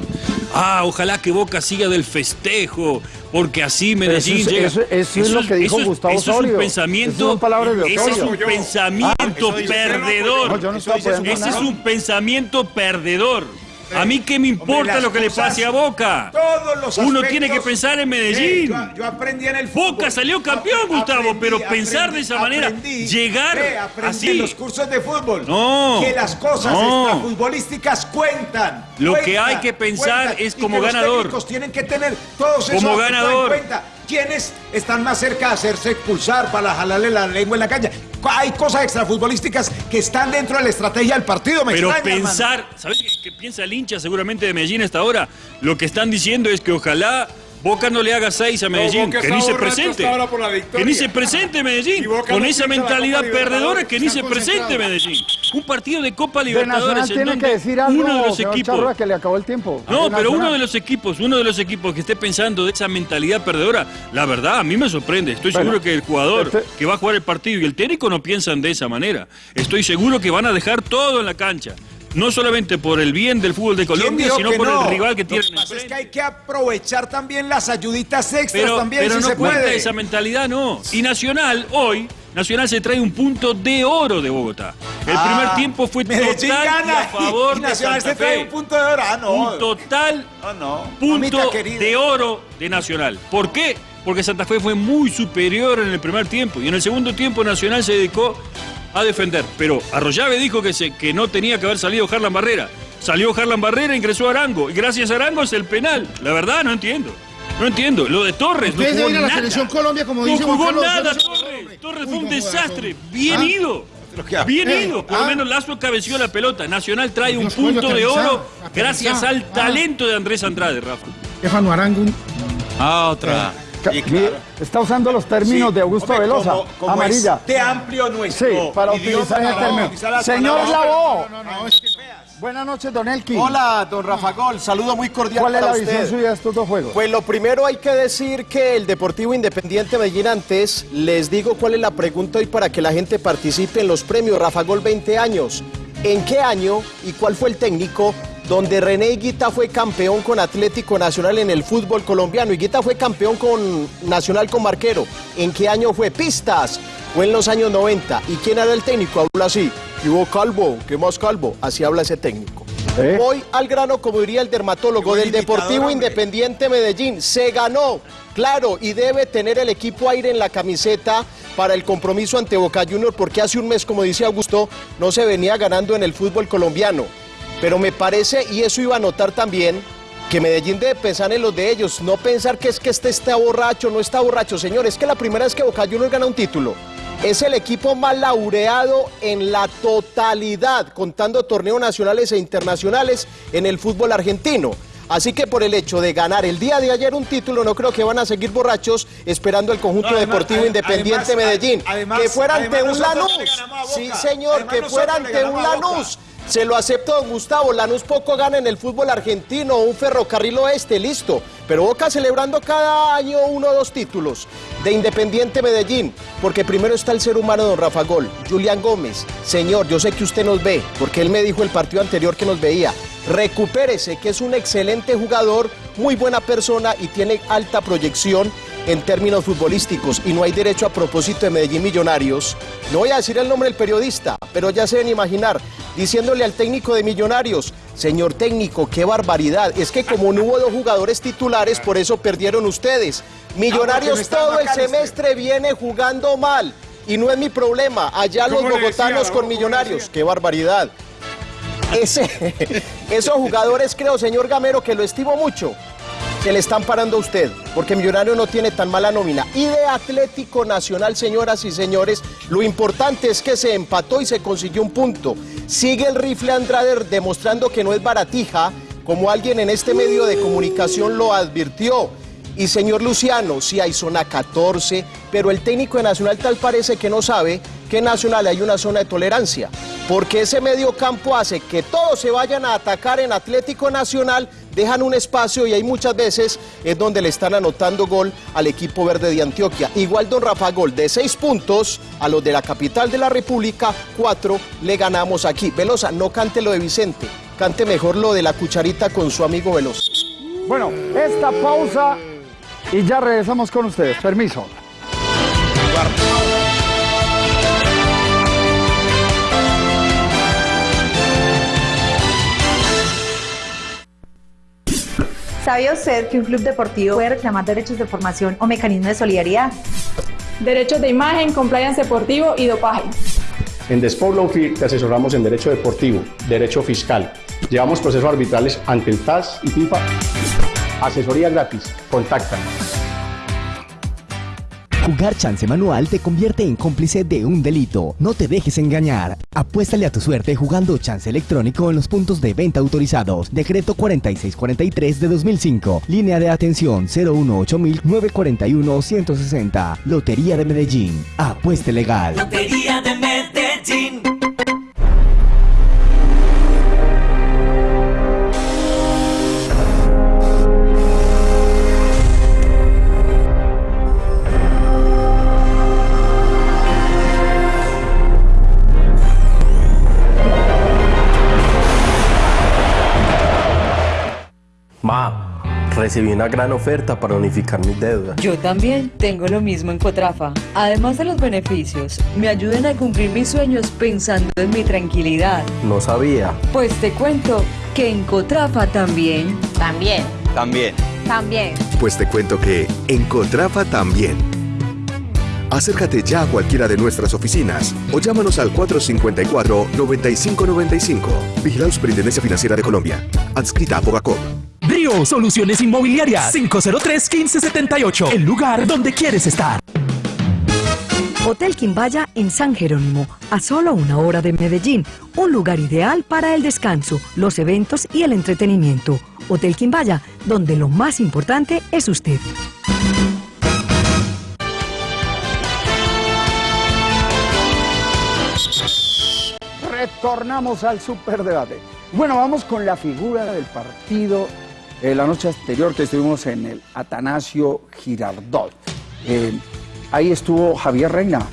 Ah, ojalá que Boca siga del festejo, porque así Medellín eso, llega. Eso, es lo que dijo Gustavo eso Osorio. Es un pensamiento, ese es un pensamiento perdedor. ese es un pensamiento perdedor. A mí qué me importa lo que le pase a Boca. Todos los Uno tiene que pensar en Medellín. Yo, yo aprendí en el fútbol. Boca salió campeón, Gustavo, pero aprendí, pensar de esa manera, aprendí. llegar aprendí así. en los cursos de fútbol. No, Que las cosas no. extrafutbolísticas cuentan. Lo que hay que pensar cuentan, es y como que ganador. Los técnicos tienen que tener todos esos Como ganador. en cuenta. ¿Quiénes están más cerca de hacerse expulsar para jalarle la lengua en la calle? Hay cosas extrafutbolísticas que están dentro de la estrategia del partido. Me Pero extraña, hermano. pensar, ¿sabes qué, qué piensa el hincha seguramente de Medellín hasta ahora? Lo que están diciendo es que ojalá Boca no le haga seis a Medellín, que ni se presente. Que ni se presente Medellín. Con no esa mentalidad perdedora que ni se presente. Medellín. Un partido de Copa De Libertadores Nacional en tiene donde que decir algo, uno de los equipos que le acabó el tiempo. No, De pero uno de los equipos, uno de los equipos que esté pensando de esa mentalidad perdedora, la verdad, a mí me sorprende. Estoy Bueno, seguro que el jugador este- que va a jugar el partido y el técnico no piensan de esa manera. Estoy seguro que van a dejar todo en la cancha. No solamente por el bien del fútbol de ¿Quién Colombia, sino que por no? el rival que Lo tienen pasa es que hay que aprovechar también las ayuditas extras Pero, también, pero si no se cuenta puede. esa mentalidad, no. Y Nacional, hoy, Nacional se trae un punto de oro de Bogotá. El Ah, primer tiempo fue total gana a favor y de Nacional Santa se trae Fe. un punto de oro. Ah, no. Un total No, no. punto de oro de Nacional. ¿Por qué? Porque Santa Fe fue muy superior en el primer tiempo y en el segundo tiempo Nacional se dedicó a defender. Pero Arroyave dijo que, se, que no tenía que haber salido Harlan Barrera. Salió Harlan Barrera, ingresó Arango y gracias a Arango es el penal. La verdad no entiendo. No entiendo. Lo de Torres no jugó a la nada. selección Colombia, como no dice Juan jugó Carlos nada. Torres. Torres Uy, fue un desastre. Bien Ah. ido. Bien Eh, ido. Por lo ah. menos Lazo cabeció la pelota. Nacional trae un Dios, punto de aterrizado, oro gracias al Ah. talento de Andrés Andrade, Rafa. Stefano Arango. Ah, otra. Está usando los términos Sí, de Augusto hombre, Velosa. como- como Amarilla. es de amplio nuestro Sí, para utilizar ese no, término. utilizar Señor Lavó. No, no, es que Buenas noches, Don Elkin. Hola, don Rafa Gol, saludo muy cordial ¿Cuál es la visión suya de estos dos juegos? Pues lo primero hay que decir que el Deportivo Independiente Medellín antes, les digo cuál es la pregunta hoy para que la gente participe en los premios Rafa Gol 20 años. ¿En qué año y cuál fue el técnico donde René Higuita fue campeón con Atlético Nacional en el fútbol colombiano? Higuita fue campeón con Nacional con Marquero. ¿En qué año fue? Pistas. Fue en los años 90. ¿Y quién era el técnico? Habla así. ¿Qué hubo Calvo? ¿Qué más Calvo? Así habla ese técnico. ¿Eh? Voy al grano, como diría el dermatólogo del Deportivo hombre. Independiente Medellín. Se ganó, claro, y debe tener el equipo aire en la camiseta para el compromiso ante Boca Juniors, porque hace un mes, como dice Augusto, no se venía ganando en el fútbol colombiano. Pero me parece, y eso iba a notar también, que Medellín debe pensar en los de ellos, no pensar que es que este está borracho, no está borracho. Señor, es que la primera vez que Boca Juniors gana un título. Es el equipo más laureado en la totalidad, contando torneos nacionales e internacionales en el fútbol argentino. Así que por el hecho de ganar el día de ayer un título, no creo que van a seguir borrachos esperando el conjunto No, además- Deportivo Independiente además- Medellín. además- que fuera ante un Lanús. Sí, señor, que fuera ante un. Lanús. Se lo acepto, don Gustavo. Lanús poco gana en el fútbol argentino, un ferrocarril oeste, listo. Pero Boca celebrando cada año uno o dos títulos de Independiente Medellín. Porque primero está el ser humano, don Rafa Gol. Julián Gómez, señor, yo sé que usted nos ve, porque él me dijo el partido anterior que nos veía. Recupérese, que es un excelente jugador, muy buena persona y tiene alta proyección en términos futbolísticos y no hay derecho a propósito de Medellín Millonarios. No voy a decir el nombre del periodista, pero ya se deben imaginar, diciéndole al técnico de Millonarios, señor técnico, qué barbaridad, es que como no hubo dos jugadores titulares, por eso perdieron ustedes. Millonarios está todo el McAllister. semestre viene jugando mal y no es mi problema, allá los ¿Cómo le decía, bogotanos con ¿Cómo le Millonarios, qué barbaridad. Ese, esos jugadores creo, señor Gamero, que lo estimo mucho, que le están parando a usted, porque Millonario no tiene tan mala nómina. Y de Atlético Nacional, señoras y señores, lo importante es que se empató y se consiguió un punto. Sigue el rifle Andrade demostrando que no es baratija, como alguien en este medio de comunicación lo advirtió. Y señor Luciano, sí hay zona 14, pero el técnico de Nacional tal parece que no sabe que en Nacional hay una zona de tolerancia, porque ese medio campo hace que todos se vayan a atacar en Atlético Nacional, dejan un espacio y hay muchas veces es donde le están anotando gol al equipo verde de Antioquia. Igual don Rafa Gol de seis puntos a los de la capital de la República, cuatro le ganamos aquí. Velosa, no cante lo de Vicente, cante mejor lo de la cucharita con su amigo Velosa. Bueno, esta pausa y ya regresamos con ustedes. Permiso. ¿Sabía usted que un club deportivo puede reclamar derechos de formación o mecanismos de solidaridad? Derechos de imagen, compliance deportivo y dopaje. En The Sport Law Firm te asesoramos en derecho deportivo, derecho fiscal. Llevamos procesos arbitrales ante el TAS y FIFA. Asesoría gratis. Contáctanos. Jugar chance manual te convierte en cómplice de un delito. No te dejes engañar. Apuéstale a tu suerte jugando chance electrónico en los puntos de venta autorizados. Decreto 4643 de 2005. Línea de atención 018-941-160. Lotería de Medellín. Apueste legal. Lotería de Medellín. Recibí una gran oferta para unificar mis deudas. Yo también tengo lo mismo en Cotrafa. Además de los beneficios, me ayudan a cumplir mis sueños pensando en mi tranquilidad. No sabía. Pues te cuento que en Cotrafa también. También. También. También. Pues te cuento que en Cotrafa también. Acércate ya a cualquiera de nuestras oficinas o llámanos al 454-9595. Vigilado Superintendencia Financiera de Colombia. Adscrita a Bogacop. Soluciones Inmobiliarias 503-1578. El lugar donde quieres estar. Hotel Quimbaya en San Jerónimo, a solo una hora de Medellín. Un lugar ideal para el descanso, los eventos y el entretenimiento. Hotel Quimbaya, donde lo más importante es usted. Retornamos al superdebate. Bueno, vamos con la figura del partido. Eh, la noche anterior que estuvimos en el Atanasio Girardot. Eh, ahí estuvo Javier Reina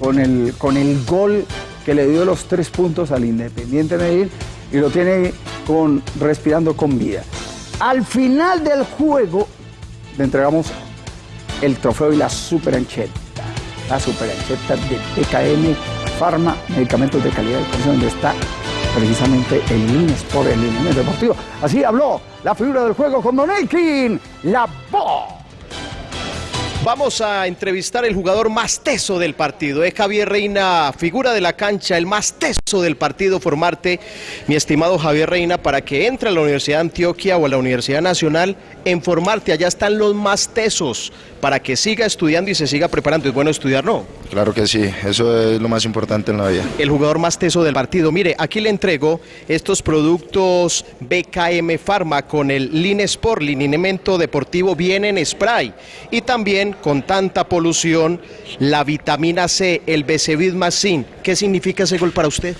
con el, con el gol que le dio los tres puntos al Independiente Medellín y lo tiene con, respirando con vida. Al final del juego le entregamos el trofeo y la superancheta. La superancheta de PKM Pharma, medicamentos de calidad y donde está precisamente el INES por el INES Deportivo. Así habló la figura del juego con Don Elkin, la voz. Vamos a entrevistar el jugador más teso del partido. Es Javier Reina, figura de la cancha, el más teso del partido, formarte, mi estimado Javier Reina, para que entre a la Universidad de Antioquia o a la Universidad Nacional en formarte. Allá están los más tesos, para que siga estudiando y se siga preparando. Es bueno estudiar, ¿no? Claro que sí, eso es lo más importante en la vida. El jugador más teso del partido. Mire, aquí le entrego estos productos BKM Pharma con el Line Sport, lineamiento deportivo, viene en spray. Y también con tanta polución, la vitamina C, el Becevit más Zinc. ¿Qué significa ese gol para usted?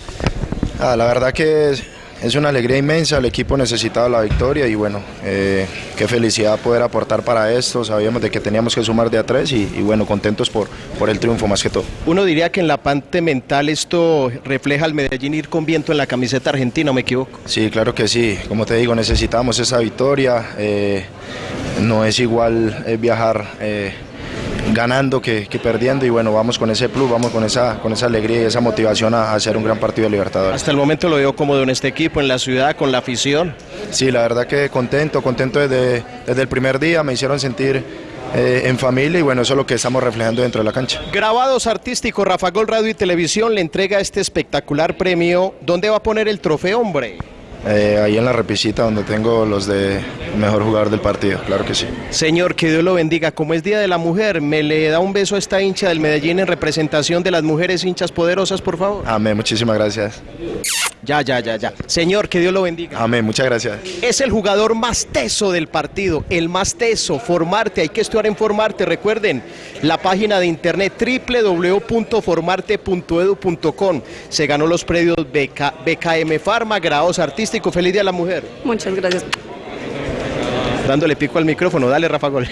Ah, la verdad que es, una alegría inmensa, el equipo necesitaba la victoria y bueno, eh, qué felicidad poder aportar para esto, sabíamos de que teníamos que sumar de a tres y, y bueno, contentos por, por el triunfo más que todo. Uno diría que en la parte mental esto refleja al Medellín ir con viento en la camiseta argentina, ¿o me equivoco? Sí, claro que sí, como te digo, necesitamos esa victoria, eh, no es igual eh, viajar eh, ganando que, que perdiendo y bueno, vamos con ese plus, vamos con esa, con esa alegría y esa motivación a, a hacer un gran partido de Libertadores. Hasta el momento lo veo cómodo en este equipo, en la ciudad, con la afición. Sí, la verdad que contento, contento desde, desde el primer día, me hicieron sentir eh, en familia y bueno, eso es lo que estamos reflejando dentro de la cancha. Grabados artísticos, Rafa Gol Radio y Televisión le entrega este espectacular premio. ¿Dónde va a poner el trofeo, hombre? Eh, ahí en la repisita donde tengo los de mejor jugador del partido, claro que sí. Señor, que Dios lo bendiga. Como es Día de la Mujer, ¿me le da un beso a esta hincha del Medellín en representación de las mujeres hinchas poderosas, por favor? Amén, muchísimas gracias. Ya, ya, ya, ya. Señor, que Dios lo bendiga. Amén, muchas gracias. Es el jugador más teso del partido, el más teso. Formarte, hay que estudiar en Formarte. Recuerden, la página de internet www.formarte.edu.com. Se ganó los premios BK, BKM Pharma, grados artísticos. Feliz Día a la Mujer. Muchas gracias. Dándole pico al micrófono, dale Rafa Gol.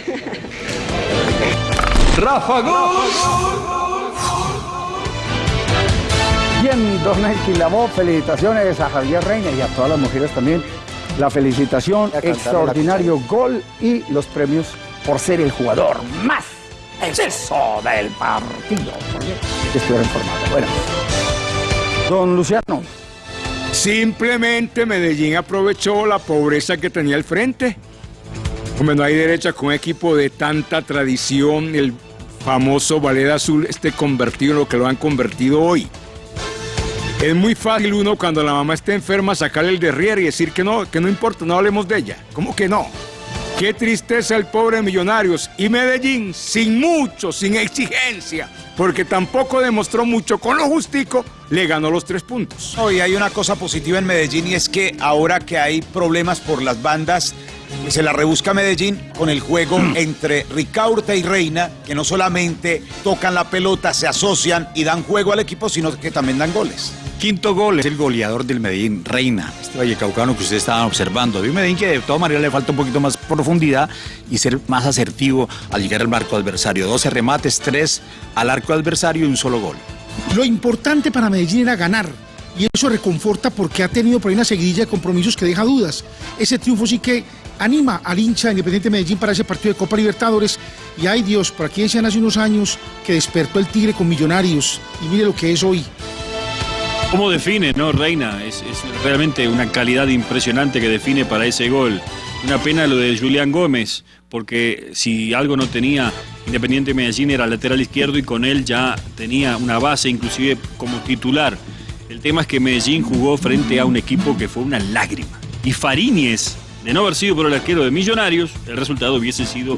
Rafa Gol. Bien, don Lavó, felicitaciones a Javier Reina y a todas las mujeres también. La felicitación, extraordinario gol y los premios por ser el jugador más exceso del partido. Porque estuvieron informados. Bueno, don Luciano. Simplemente Medellín aprovechó la pobreza que tenía al frente Hombre, no hay derecha con un equipo de tanta tradición, el famoso ballet azul esté convertido en lo que lo han convertido hoy. Es muy fácil uno cuando la mamá esté enferma sacarle el derrier y decir que no, que no importa, no hablemos de ella. ¿Cómo que no? Qué tristeza el pobre Millonarios y Medellín sin mucho, sin exigencia, porque tampoco demostró mucho con lo justico, le ganó los tres puntos. Hoy hay una cosa positiva en Medellín y es que ahora que hay problemas por las bandas, se la rebusca Medellín con el juego entre Ricaurte y Reina, que no solamente tocan la pelota, se asocian y dan juego al equipo, sino que también dan goles. Quinto gol es el goleador del Medellín, Reina, este vallecaucano que ustedes estaban observando. Vi un Medellín que de todas maneras le falta un poquito más profundidad y ser más asertivo al llegar al marco adversario. 12 remates, 3 al arco adversario y un solo gol. Lo importante para Medellín era ganar. Y eso reconforta porque ha tenido por ahí una seguidilla de compromisos que deja dudas. Ese triunfo sí que anima al hincha Independiente Medellín para ese partido de Copa Libertadores. Y ay Dios, por aquí decían hace unos años que despertó el Tigre con Millonarios. Y mire lo que es hoy. ¿Cómo define, no, Reina? Es, es realmente una calidad impresionante que define para ese gol. Una pena lo de Julián Gómez, porque si algo no tenía Independiente Medellín era lateral izquierdo y con él ya tenía una base, inclusive como titular. El tema es que Medellín jugó frente a un equipo que fue una lágrima. Y Fariñez, de no haber sido por el arquero de Millonarios, el resultado hubiese sido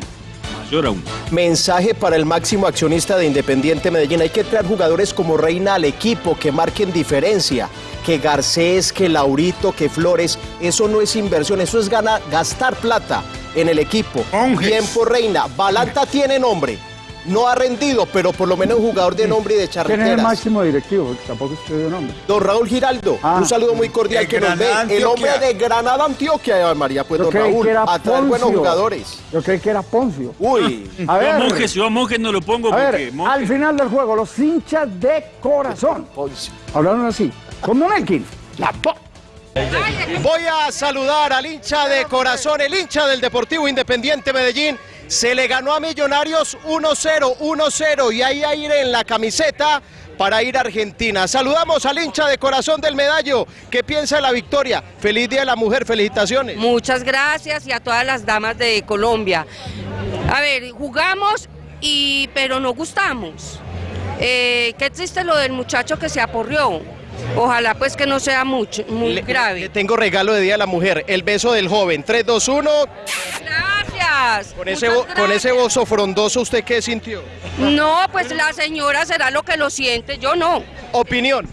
mayor aún. Mensaje para el máximo accionista de Independiente Medellín. Hay que traer jugadores como Reina al equipo que marquen diferencia. Que Garcés, que Laurito, que Flores. Eso no es inversión, eso es ganar, gastar plata en el equipo. Bien por Reina. Balanta tiene nombre. No ha rendido, pero por lo menos un jugador de nombre y de ¿Quién es el charreteras. máximo directivo? Porque Tampoco usted dio nombre. Don Raúl Giraldo, Ah. un saludo muy cordial que nos ve. El hombre de Granada, Antioquia, María. Pues Yo don Raúl, a traer buenos Poncio. jugadores. Yo creí que era Poncio. Uy. A ver, Yo a Monjes, yo a Monjes no lo pongo a porque ver, al final del juego, los hinchas de corazón. Hablaron así. Con Don Elkin. La po- Voy a saludar al hincha de corazón, el hincha del Deportivo Independiente Medellín. Se le ganó a Millonarios 1-0, 1-0 y hay aire en la camiseta para ir a Argentina. Saludamos al hincha de corazón del medallo. ¿Qué piensa de la victoria? Feliz Día de la Mujer, felicitaciones. Muchas gracias y a todas las damas de Colombia. A ver, jugamos y pero no gustamos. Eh, qué triste lo del muchacho que se aporrió. Ojalá pues que no sea mucho, muy grave. Le tengo regalo de Día de la Mujer, el beso del joven. 3, 2, 1. Gracias. Con ese, bo- con ese bozo frondoso, ¿usted qué sintió? No, pues la señora será lo que lo siente, yo no. Opinión.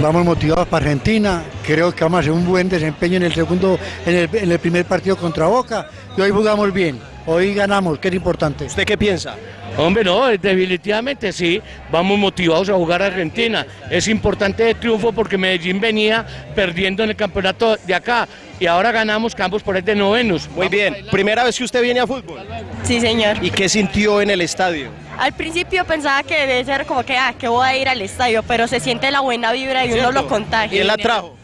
Vamos motivados para Argentina, creo que vamos a hacer un buen desempeño en el segundo, en el, primer partido contra Boca y hoy jugamos bien, hoy ganamos, que es importante. ¿Usted qué piensa? Hombre, no, definitivamente sí, vamos motivados a jugar a Argentina. Es importante el triunfo porque Medellín venía perdiendo en el campeonato de acá y ahora ganamos campos por de novenos. Muy bien, primera vez que usted viene a fútbol. Sí, señor. ¿Y qué sintió en el estadio? Al principio pensaba que debe ser como que, ah, que voy a ir al estadio, pero se siente la buena vibra y uno lo contagia. ¿Quién la trajo?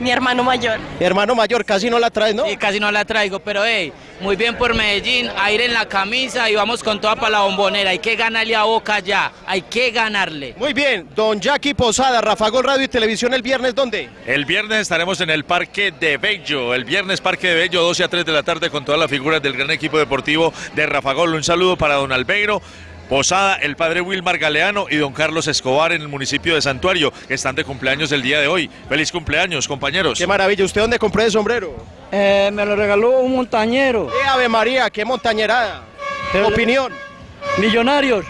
Mi hermano mayor. Mi hermano mayor, casi no la trae, ¿no? Sí, casi no la traigo, pero hey, muy bien por Medellín, aire en la camisa y vamos con toda para la bombonera. Hay que ganarle a Boca ya, hay que ganarle. Muy bien, don Jackie Posada, Rafa Gol Radio y Televisión el viernes, ¿dónde? El viernes estaremos en el Parque de Bello. El viernes Parque de Bello, 12 a 3 de la tarde, con todas las figuras del gran equipo deportivo de Rafa Gol. Un saludo para don Albeiro. Posada, el padre Wilmar Galeano y don Carlos Escobar en el municipio de Santuario, que están de cumpleaños el día de hoy. Feliz cumpleaños, compañeros. Qué maravilla, ¿usted dónde compró ese sombrero? Eh, me lo regaló un montañero. ¡Eh, Ave María, qué montañerada! Opinión. Millonarios,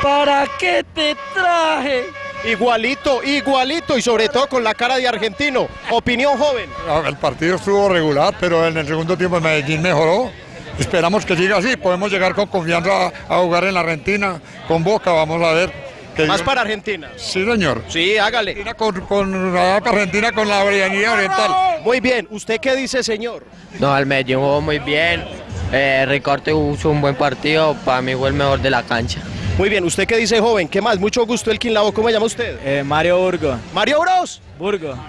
¿para qué te traje? Igualito, igualito y sobre todo con la cara de argentino. Opinión joven. El partido estuvo regular, pero en el segundo tiempo el Medellín mejoró. Esperamos que siga así, podemos llegar con confianza a, a jugar en la Argentina, con Boca, vamos a ver. que Más para Argentina. Sí, señor. Sí, hágale. Con, con la Argentina con la Brianía Oriental. Muy bien, ¿usted qué dice, señor? No, el jugó muy bien. Eh, Ricorte hizo un buen partido. Para mí fue el mejor de la cancha. Muy bien, ¿usted qué dice, joven? ¿Qué más? Mucho gusto, el Lavo, ¿cómo se llama usted? Eh, Mario Burgo. Mario Bros. Burgo.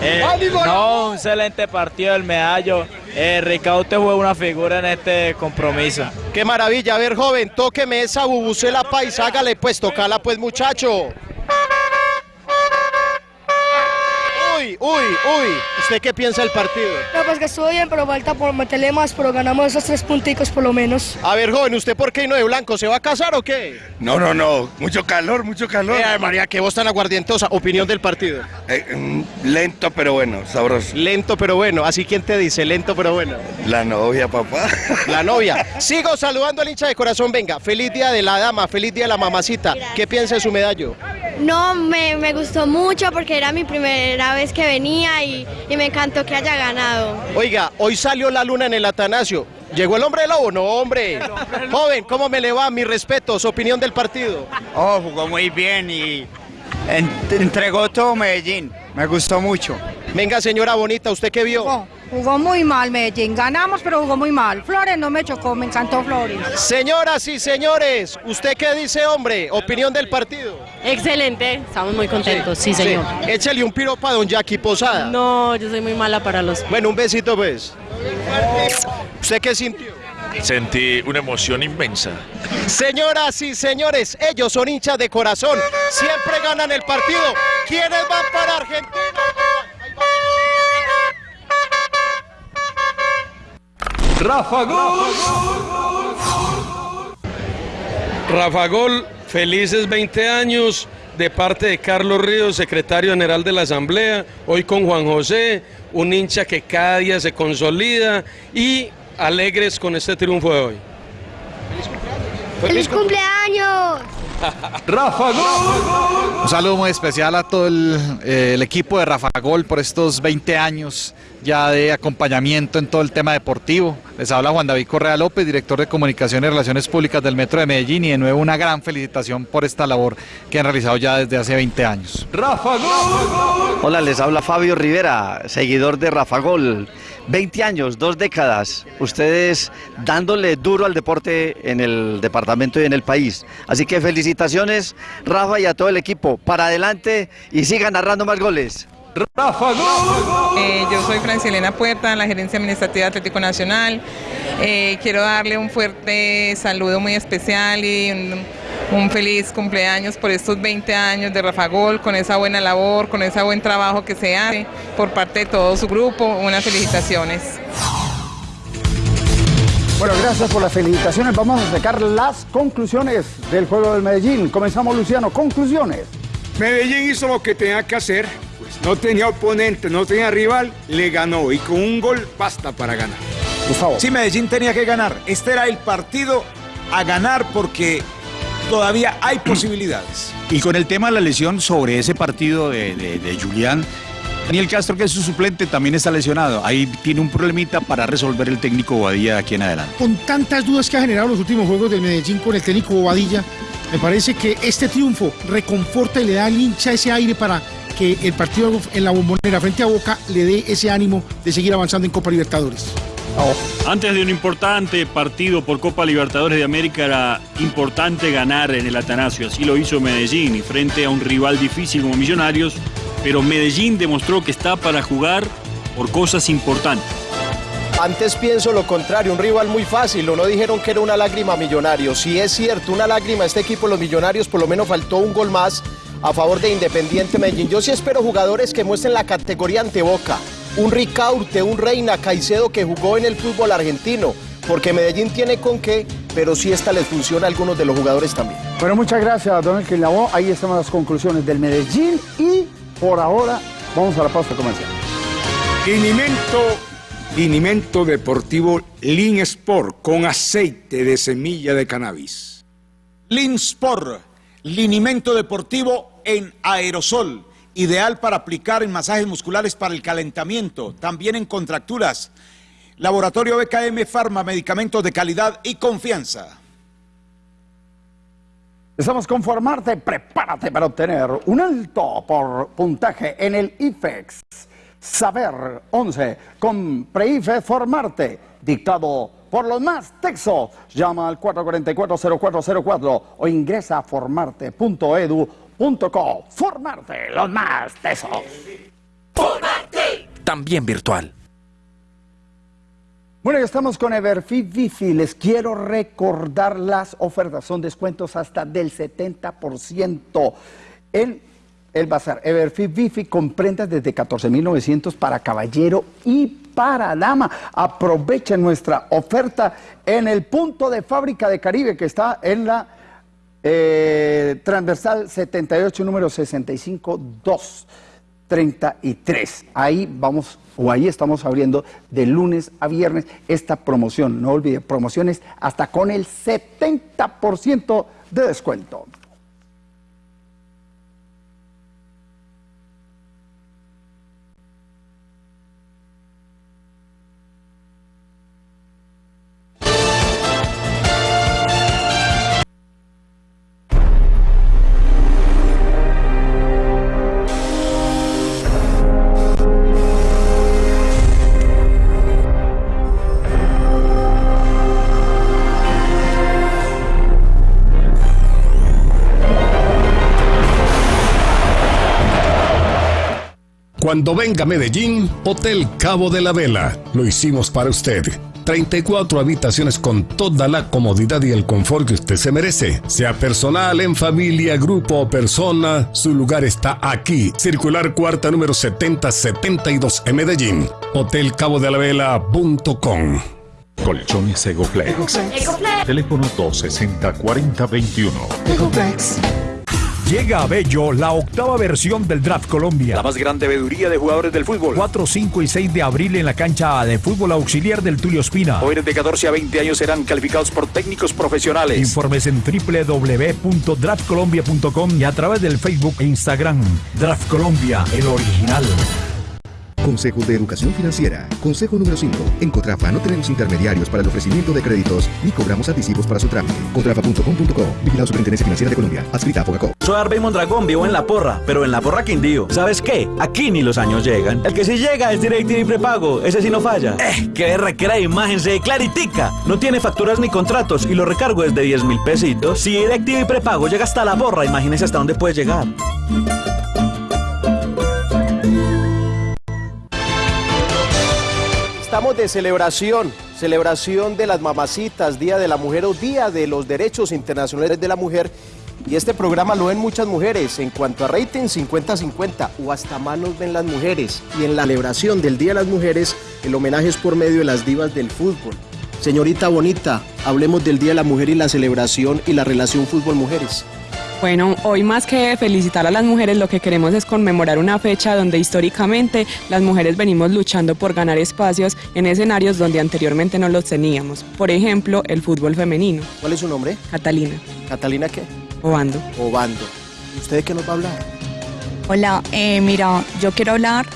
Eh, ¡Ánimo! no, un excelente partido del medallo. Eh, Ricaute fue una figura en este compromiso. Qué maravilla, a ver, joven, tóqueme esa bubucela paisa, hágale pues, tocala pues, muchacho. Uy, uy, uy. ¿Usted qué piensa del partido? No, pues que estuvo bien, pero falta por meterle más, pero ganamos esos tres punticos por lo menos. A ver, joven, ¿usted por qué no de blanco? ¿Se va a casar o qué? No, no, no. Mucho calor, mucho calor. Eh, María, qué voz tan aguardientosa. Opinión del partido. Eh, mm, lento, pero bueno, sabroso. Lento pero bueno. Así quién te dice, lento pero bueno. La novia, papá. La novia. Sigo saludando al hincha de corazón. Venga, feliz día de la dama, feliz día de la mamacita. ¿Qué piensa de su medallo? No, me, me gustó mucho porque era mi primera vez que venía y, y me encantó que haya ganado. Oiga, hoy salió la luna en el Atanasio. ¿Llegó el hombre lobo? No, hombre. Joven, ¿cómo me le va? Mi respeto, su opinión del partido. Oh, jugó muy bien y en- entregó todo Medellín. Me gustó mucho. Venga, señora bonita, ¿usted qué vio? Jugó muy mal Medellín, ganamos pero jugó muy mal. Flores no me chocó, me encantó Flores. Señoras y señores, ¿usted qué dice, hombre? Opinión del partido. Excelente, estamos muy contentos, sí, señor. Échale un piropo a don Jackie Posada. No, yo soy muy mala para los... Bueno, un besito pues. ¿Usted qué sintió? Sentí una emoción inmensa. Señoras y señores, ellos son hinchas de corazón. Siempre ganan el partido. ¿Quiénes van para Argentina? Rafa Gol. Rafa Gol, felices 20 años de parte de Carlos Ríos, secretario general de la Asamblea, hoy con Juan José, un hincha que cada día se consolida y alegres con este triunfo de hoy. ¡Feliz cumpleaños! Rafa Gol. Un saludo muy especial a todo el, eh, el equipo de Rafa Gol por estos 20 años ya de acompañamiento en todo el tema deportivo. Les habla Juan David Correa López, director de Comunicación y Relaciones Públicas del Metro de Medellín y de nuevo una gran felicitación por esta labor que han realizado ya desde hace 20 años. Rafa Gol. Hola, les habla Fabio Rivera, seguidor de Rafa Gol. 20 años, dos décadas, ustedes dándole duro al deporte en el departamento y en el país. Así que felicitaciones, Rafa, y a todo el equipo. Para adelante y sigan narrando más goles. Rafa Gol. Eh, yo soy Francilena Puerta, la Gerencia Administrativa de Atlético Nacional. Eh, quiero darle un fuerte saludo muy especial y un, un feliz cumpleaños por estos 20 años de Rafa Gol, con esa buena labor, con ese buen trabajo que se hace por parte de todo su grupo. Unas felicitaciones. Bueno, gracias por las felicitaciones. Vamos a sacar las conclusiones del juego del Medellín. Comenzamos, Luciano. Conclusiones. Medellín hizo lo que tenía que hacer, no tenía oponente, no tenía rival, le ganó y con un gol basta para ganar. Sí, Medellín tenía que ganar. Este era el partido a ganar porque todavía hay posibilidades. Y con el tema de la lesión sobre ese partido de, de, de Julián, Daniel Castro, que es su suplente, también está lesionado. Ahí tiene un problemita para resolver el técnico Bobadilla de aquí en adelante. Con tantas dudas que ha generado los últimos juegos del Medellín con el técnico Bobadilla, me parece que este triunfo reconforta y le da al hincha ese aire para que el partido en la bombonera frente a Boca le dé ese ánimo de seguir avanzando en Copa Libertadores. Antes de un importante partido por Copa Libertadores de América era importante ganar en el Atanasio, así lo hizo Medellín y frente a un rival difícil como Millonarios, pero Medellín demostró que está para jugar por cosas importantes. Antes pienso lo contrario, un rival muy fácil, o no dijeron que era una lágrima millonario. Si es cierto, una lágrima, este equipo, los millonarios, por lo menos faltó un gol más a favor de Independiente Medellín. Yo sí espero jugadores que muestren la categoría ante Boca. Un Ricaurte, un Reina Caicedo que jugó en el fútbol argentino. Porque Medellín tiene con qué, pero sí esta les funciona a algunos de los jugadores también. Bueno, muchas gracias, don Elkin Lavoe. Ahí están las conclusiones del Medellín y por ahora vamos a la pausa comercial. Linimento, linimento deportivo Lin Sport con aceite de semilla de cannabis. Linsport, linimento deportivo en aerosol, ideal para aplicar en masajes musculares para el calentamiento, también en contracturas. Laboratorio BKM Pharma, medicamentos de calidad y confianza. Estamos con Formarte, prepárate para obtener un alto por puntaje en el IFEX. Saber 11 con Preife Formarte, dictado por los más texos. Llama al 444-0404 o ingresa a formarte.edu.co. Formarte, los más tesos. También virtual. Bueno, ya estamos con Everfit Wifi. Les quiero recordar las ofertas. Son descuentos hasta del 70% en el bazar Everfit Bifi con prendas desde 14.900 para caballero y para dama. Aprovechen nuestra oferta en el punto de fábrica de Caribe que está en la eh, transversal 78, número 65233. Ahí vamos, o ahí estamos abriendo de lunes a viernes esta promoción. No olvide, promociones hasta con el 70% de descuento. Cuando venga a Medellín, Hotel Cabo de la Vela. Lo hicimos para usted. 34 habitaciones con toda la comodidad y el confort que usted se merece. Sea personal, en familia, grupo o persona, su lugar está aquí. Circular cuarta número 7072 en Medellín. Hotelcabodelavela.com Colchones Egoflex. Teléfono 260-4021. Llega a Bello la octava versión del Draft Colombia. La más grande veeduría de jugadores del fútbol. 4, 5 y 6 de abril en la cancha de fútbol auxiliar del Tulio Espina. Jóvenes de 14 a 20 años serán calificados por técnicos profesionales. Informes en www.draftcolombia.com y a través del Facebook e Instagram. Draft Colombia, el original. Consejo de Educación Financiera. Consejo número 5. En Cotrafa no tenemos intermediarios para el ofrecimiento de créditos ni cobramos anticipos para su trámite. Cotrafa.com.co. Vigilado Superintendencia Financiera de Colombia. Adscrita a Fogacop. Soy Arbey Mondragón, vivo en La Porra, pero en La Porra Quindío. ¿Sabes qué? Aquí ni los años llegan. El que sí llega es DirecTV prepago. Ese sí no falla. Eh, que requiere imagen se claritica. No tiene facturas ni contratos y lo recargo es de 10 mil pesitos. Si DirecTV prepago llega hasta La Porra, imagínese hasta dónde puede llegar. Estamos de celebración, celebración de las mamacitas, Día de la Mujer o Día de los Derechos Internacionales de la Mujer. Y este programa lo ven muchas mujeres. En cuanto a rating, 50-50 o hasta manos ven las mujeres. Y en la celebración del Día de las Mujeres, el homenaje es por medio de las divas del fútbol. Señorita Bonita, hablemos del Día de la Mujer y la celebración y la relación fútbol-mujeres. Bueno, hoy más que felicitar a las mujeres, lo que queremos es conmemorar una fecha donde históricamente las mujeres venimos luchando por ganar espacios en escenarios donde anteriormente no los teníamos. Por ejemplo, el fútbol femenino. ¿Cuál es su nombre? Catalina. ¿Catalina qué? Obando. Obando. ¿Y usted de qué nos va a hablar? Hola, eh, mira, yo quiero hablar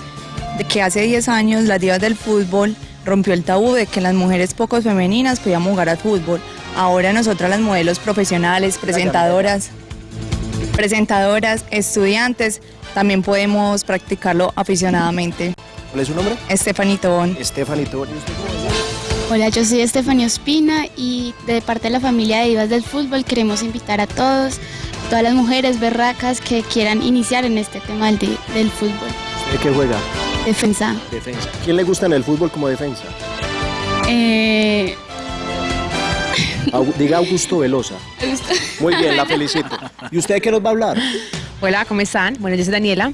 de que hace 10 años las divas del fútbol rompió el tabú de que las mujeres pocos femeninas podíamos jugar al fútbol. Ahora nosotras las modelos profesionales, presentadoras, presentadoras, estudiantes, también podemos practicarlo aficionadamente. ¿Cuál es su nombre? Estefanito Tobón. Estefanito Tobón. Hola, yo soy Estefanía Ospina y de parte de la familia de Divas del Fútbol queremos invitar a todos, todas las mujeres berracas que quieran iniciar en este tema del, del fútbol. ¿De qué juega? Defensa. Defensa. ¿Quién le gusta en el fútbol como defensa? Eh, Au- diga Augusto Velosa. Muy bien, la felicito. ¿Y usted qué nos va a hablar? Hola, ¿cómo están? Bueno, yo soy Daniela.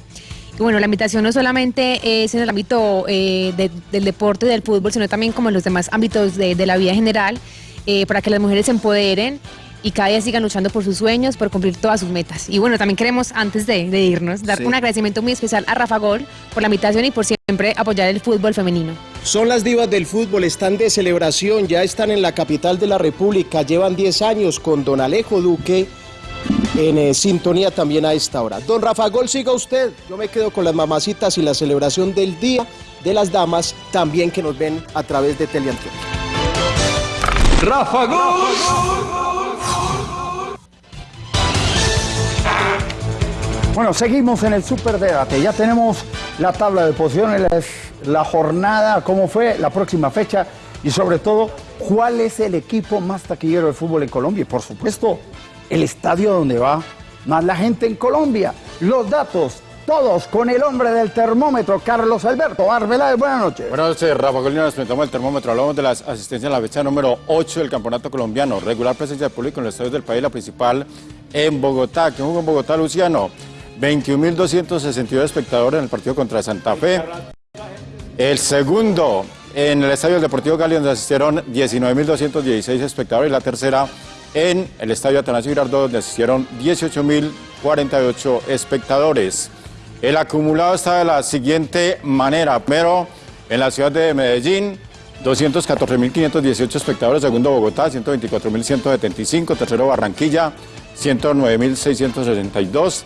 Y bueno, la invitación no solamente es en el ámbito eh, de- del deporte, del fútbol, sino también como en los demás ámbitos de, de la vida general, eh, para que las mujeres se empoderen y cada día sigan luchando por sus sueños, por cumplir todas sus metas. Y bueno, también queremos, antes de, de irnos, dar Sí. un agradecimiento muy especial a Rafa Gol por la invitación y por siempre apoyar el fútbol femenino. Son las divas del fútbol, están de celebración, ya están en la capital de la República, llevan 10 años con don Alejo Duque en eh, sintonía también a esta hora. Don Rafa Gol, siga usted, yo me quedo con las mamacitas y la celebración del Día de las Damas, también que nos ven a través de Teleantioquia. Rafa Gol. Bueno, seguimos en el Superdebate. Ya tenemos la tabla de posiciones, la, jornada, cómo fue, la próxima fecha y sobre todo, cuál es el equipo más taquillero de fútbol en Colombia. Y por supuesto, el estadio donde va más la gente en Colombia. Los datos, todos con el hombre del termómetro, Carlos Alberto Arbeláez. Buenas noches. Buenas noches, Rafa Golino. Nos presentamos el termómetro. Hablamos de las asistencias en la fecha número 8 del Campeonato Colombiano. Regular presencia de público en los estadios del país, la principal en Bogotá. ¿Quién jugó en Bogotá, Luciano? 21.262 espectadores en el partido contra Santa Fe. El segundo en el Estadio Deportivo Cali, donde asistieron 19.216 espectadores. Y la tercera en el Estadio Atanasio Girardot, donde asistieron 18.048 espectadores. El acumulado está de la siguiente manera. Primero, en la ciudad de Medellín, 214.518 espectadores. Segundo, Bogotá, 124.175. Tercero, Barranquilla, 109.662.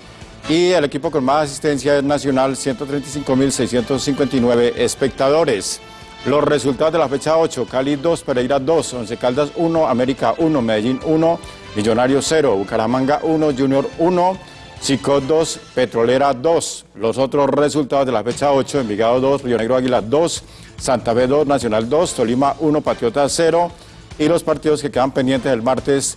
Y el equipo con más asistencia es Nacional, 135.659 espectadores. Los resultados de la fecha 8, Cali 2, Pereira 2, Once Caldas 1, América 1, Medellín 1, Millonarios 0, Bucaramanga 1, Junior 1, Chico 2, Petrolera 2. Los otros resultados de la fecha 8, Envigado 2, Río Negro Águila 2, Santa Fe 2, Nacional 2, Tolima 1, Patriota 0. Y los partidos que quedan pendientes el martes,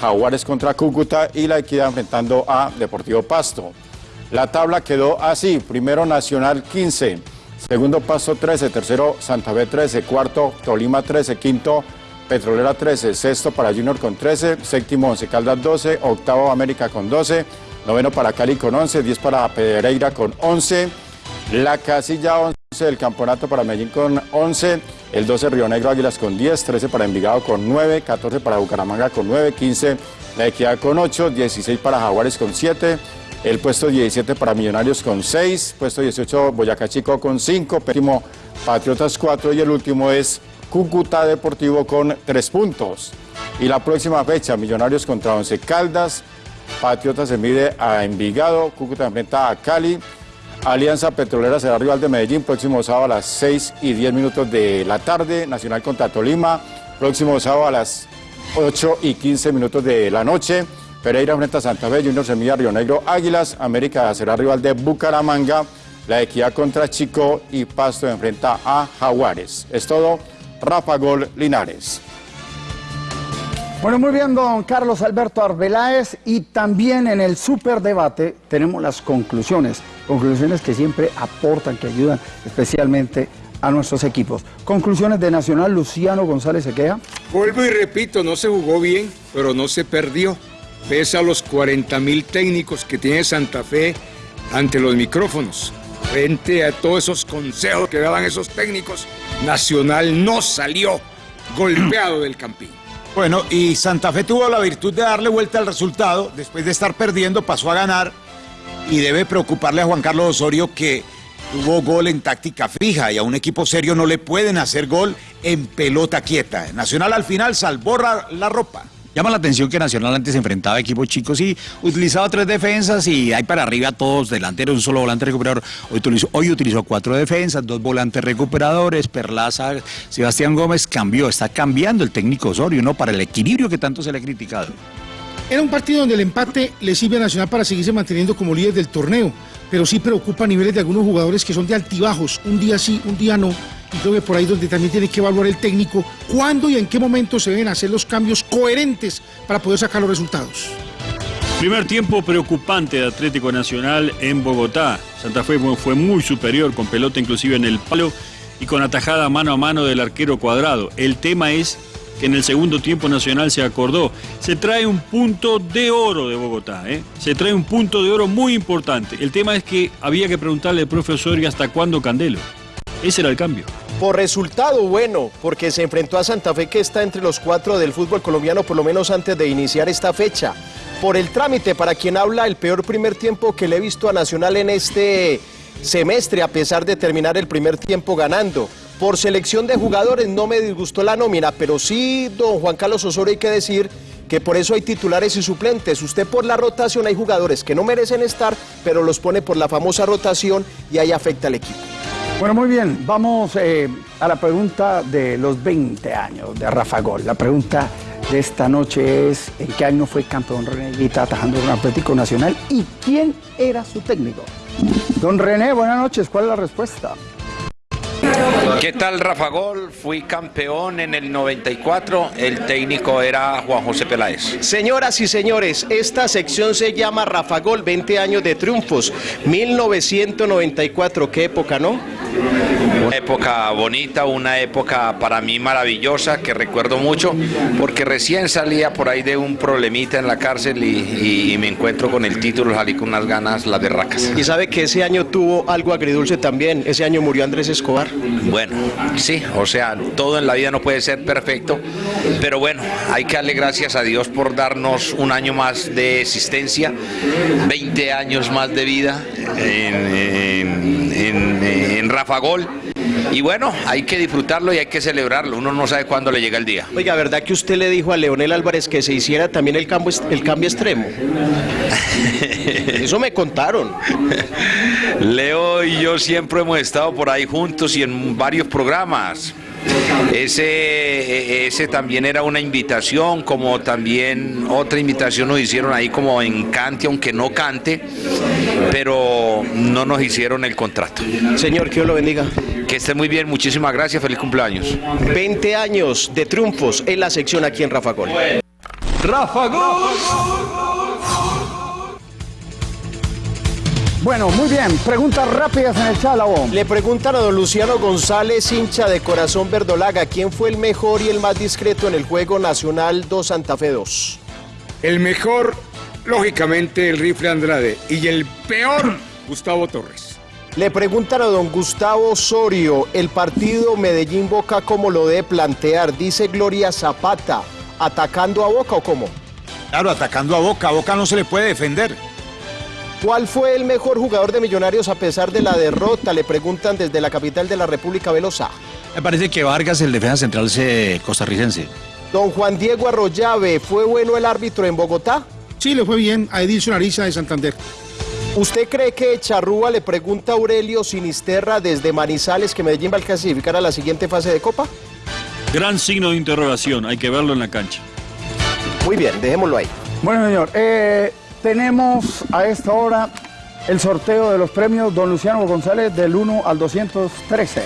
Jaguares contra Cúcuta y la Equidad enfrentando a Deportivo Pasto. La tabla quedó así, primero Nacional 15, segundo Pasto 13, tercero Santa Fe 13, cuarto Tolima 13, quinto Petrolera 13, sexto para Junior con 13, séptimo Once Caldas 12, octavo América con 12, noveno para Cali con 11, 10 para Pereira con 11, la casilla 11 del campeonato para Medellín con 11, el 12 Río Negro Águilas con 10, 13 para Envigado con 9, 14 para Bucaramanga con 9, 15 La Equidad con 8, 16 para Jaguares con 7, el puesto 17 para Millonarios con 6, puesto 18 Boyacá Chico con 5, último Patriotas 4 y el último es Cúcuta Deportivo con 3 puntos. Y la próxima fecha, Millonarios contra Once Caldas, Patriotas se mide a Envigado, Cúcuta enfrenta a Cali, Alianza Petrolera será rival de Medellín próximo sábado a las 6 y 10 minutos de la tarde. Nacional contra Tolima, próximo sábado a las 8 y 15 minutos de la noche. Pereira enfrenta a Santa Fe, Junior Semilla, Río Negro, Águilas. América será rival de Bucaramanga. La Equidad contra Chico y Pasto enfrenta a Jaguares. Es todo. Rafa Gol Linares. Bueno, muy bien, don Carlos Alberto Arbeláez. Y también en el superdebate tenemos las conclusiones. Conclusiones que siempre aportan, que ayudan especialmente a nuestros equipos. Conclusiones de Nacional, Luciano González Sequea. Vuelvo y repito, no se jugó bien, pero no se perdió. Pese a los 40 mil técnicos que tiene Santa Fe ante los micrófonos. Frente a todos esos consejos que daban esos técnicos, Nacional no salió golpeado del campín. Bueno, y Santa Fe tuvo la virtud de darle vuelta al resultado. Después de estar perdiendo, pasó a ganar. Y debe preocuparle a Juan Carlos Osorio que tuvo gol en táctica fija y a un equipo serio no le pueden hacer gol en pelota quieta. Nacional al final salvó la ropa. Llama la atención que Nacional antes se enfrentaba a equipos chicos y utilizaba tres defensas y hay para arriba todos delanteros, un solo volante recuperador. Hoy utilizó, hoy utilizó cuatro defensas, dos volantes recuperadores, Perlaza, Sebastián Gómez cambió, está cambiando el técnico Osorio, ¿no? Para el equilibrio que tanto se le ha criticado. Era un partido donde el empate le sirve a Nacional para seguirse manteniendo como líder del torneo, pero sí preocupa a niveles de algunos jugadores que son de altibajos, un día sí, un día no. Que por ahí donde también tiene que evaluar el técnico cuándo y en qué momento se deben hacer los cambios coherentes para poder sacar los resultados. Primer tiempo preocupante de Atlético Nacional en Bogotá. Santa Fe fue muy superior, con pelota inclusive en el palo y con atajada mano a mano del arquero cuadrado. El tema es que en el segundo tiempo Nacional se acordó. Se trae un punto de oro de Bogotá, ¿eh? se trae un punto de oro muy importante. El tema es que había que preguntarle al profesor y hasta cuándo Candelo. Ese era el cambio. Por resultado bueno, porque se enfrentó a Santa Fe que está entre los cuatro del fútbol colombiano por lo menos antes de iniciar esta fecha. Por el trámite, para quien habla, el peor primer tiempo que le he visto a Nacional en este semestre, a pesar de terminar el primer tiempo ganando. Por selección de jugadores no me disgustó la nómina, pero sí, don Juan Carlos Osorio, hay que decir que por eso hay titulares y suplentes. Usted por la rotación hay jugadores que no merecen estar, pero los pone por la famosa rotación y ahí afecta al equipo. Bueno, muy bien, vamos eh, a la pregunta de los 20 años de Rafa Gol. La pregunta de esta noche es, ¿en qué año fue campeón René Guita atajando un Atlético Nacional y quién era su técnico? Don René, buenas noches, ¿cuál es la respuesta? ¿Qué tal Rafa Gol? Fui campeón en el 94, el técnico era Juan José Peláez. Señoras y señores, esta sección se llama Rafa Gol, 20 años de triunfos, 1994, qué época, ¿no? Una época bonita, una época para mí maravillosa que recuerdo mucho porque recién salía por ahí de un problemita en la cárcel y, y me encuentro con el título, salí con unas ganas, las berracas. Y sabe que ese año tuvo algo agridulce también, ese año murió Andrés Escobar. Bueno, sí, o sea, todo en la vida no puede ser perfecto, pero bueno, hay que darle gracias a Dios por darnos un año más de existencia, 20 años más de vida en, en, en, en Rafa Gol. Y bueno, hay que disfrutarlo y hay que celebrarlo. Uno no sabe cuándo le llega el día. Oiga, ¿verdad que usted le dijo a Leonel Álvarez que se hiciera también el cambio, el cambio extremo? Eso me contaron. Leo y yo siempre hemos estado por ahí juntos y en varios programas. Ese, ese también era una invitación, como también otra invitación nos hicieron ahí como en cante, aunque no cante, pero no nos hicieron el contrato. Señor, que Dios lo bendiga. Que esté muy bien, muchísimas gracias, feliz cumpleaños. 20 años de triunfos en la sección aquí en Rafa Gol. Rafa Gol. Bueno, muy bien. Preguntas rápidas en el Chalabo. Le preguntan a don Luciano González, hincha de Corazón Verdolaga, ¿quién fue el mejor y el más discreto en el Juego Nacional 2 Santa Fe 2? El mejor, lógicamente, el rifle Andrade. Y el peor, Gustavo Torres. Le preguntan a don Gustavo Osorio, el partido Medellín Boca, ¿cómo lo debe plantear? Dice Gloria Zapata, ¿atacando a Boca o cómo? Claro, atacando a Boca. A Boca no se le puede defender. ¿Cuál fue el mejor jugador de Millonarios a pesar de la derrota? Le preguntan desde la capital de la República Velosa. Me parece que Vargas, el defensa central se- costarricense. Don Juan Diego Arroyave, ¿fue bueno el árbitro en Bogotá? Sí, le fue bien a Edilson Ariza de Santander. ¿Usted cree que Charrúa le pregunta a Aurelio Sinisterra desde Manizales que Medellín va a clasificar a la siguiente fase de Copa? Gran signo de interrogación, hay que verlo en la cancha. Muy bien, dejémoslo ahí. Bueno, señor, eh, tenemos a esta hora el sorteo de los premios Don Luciano González del 1 al 213.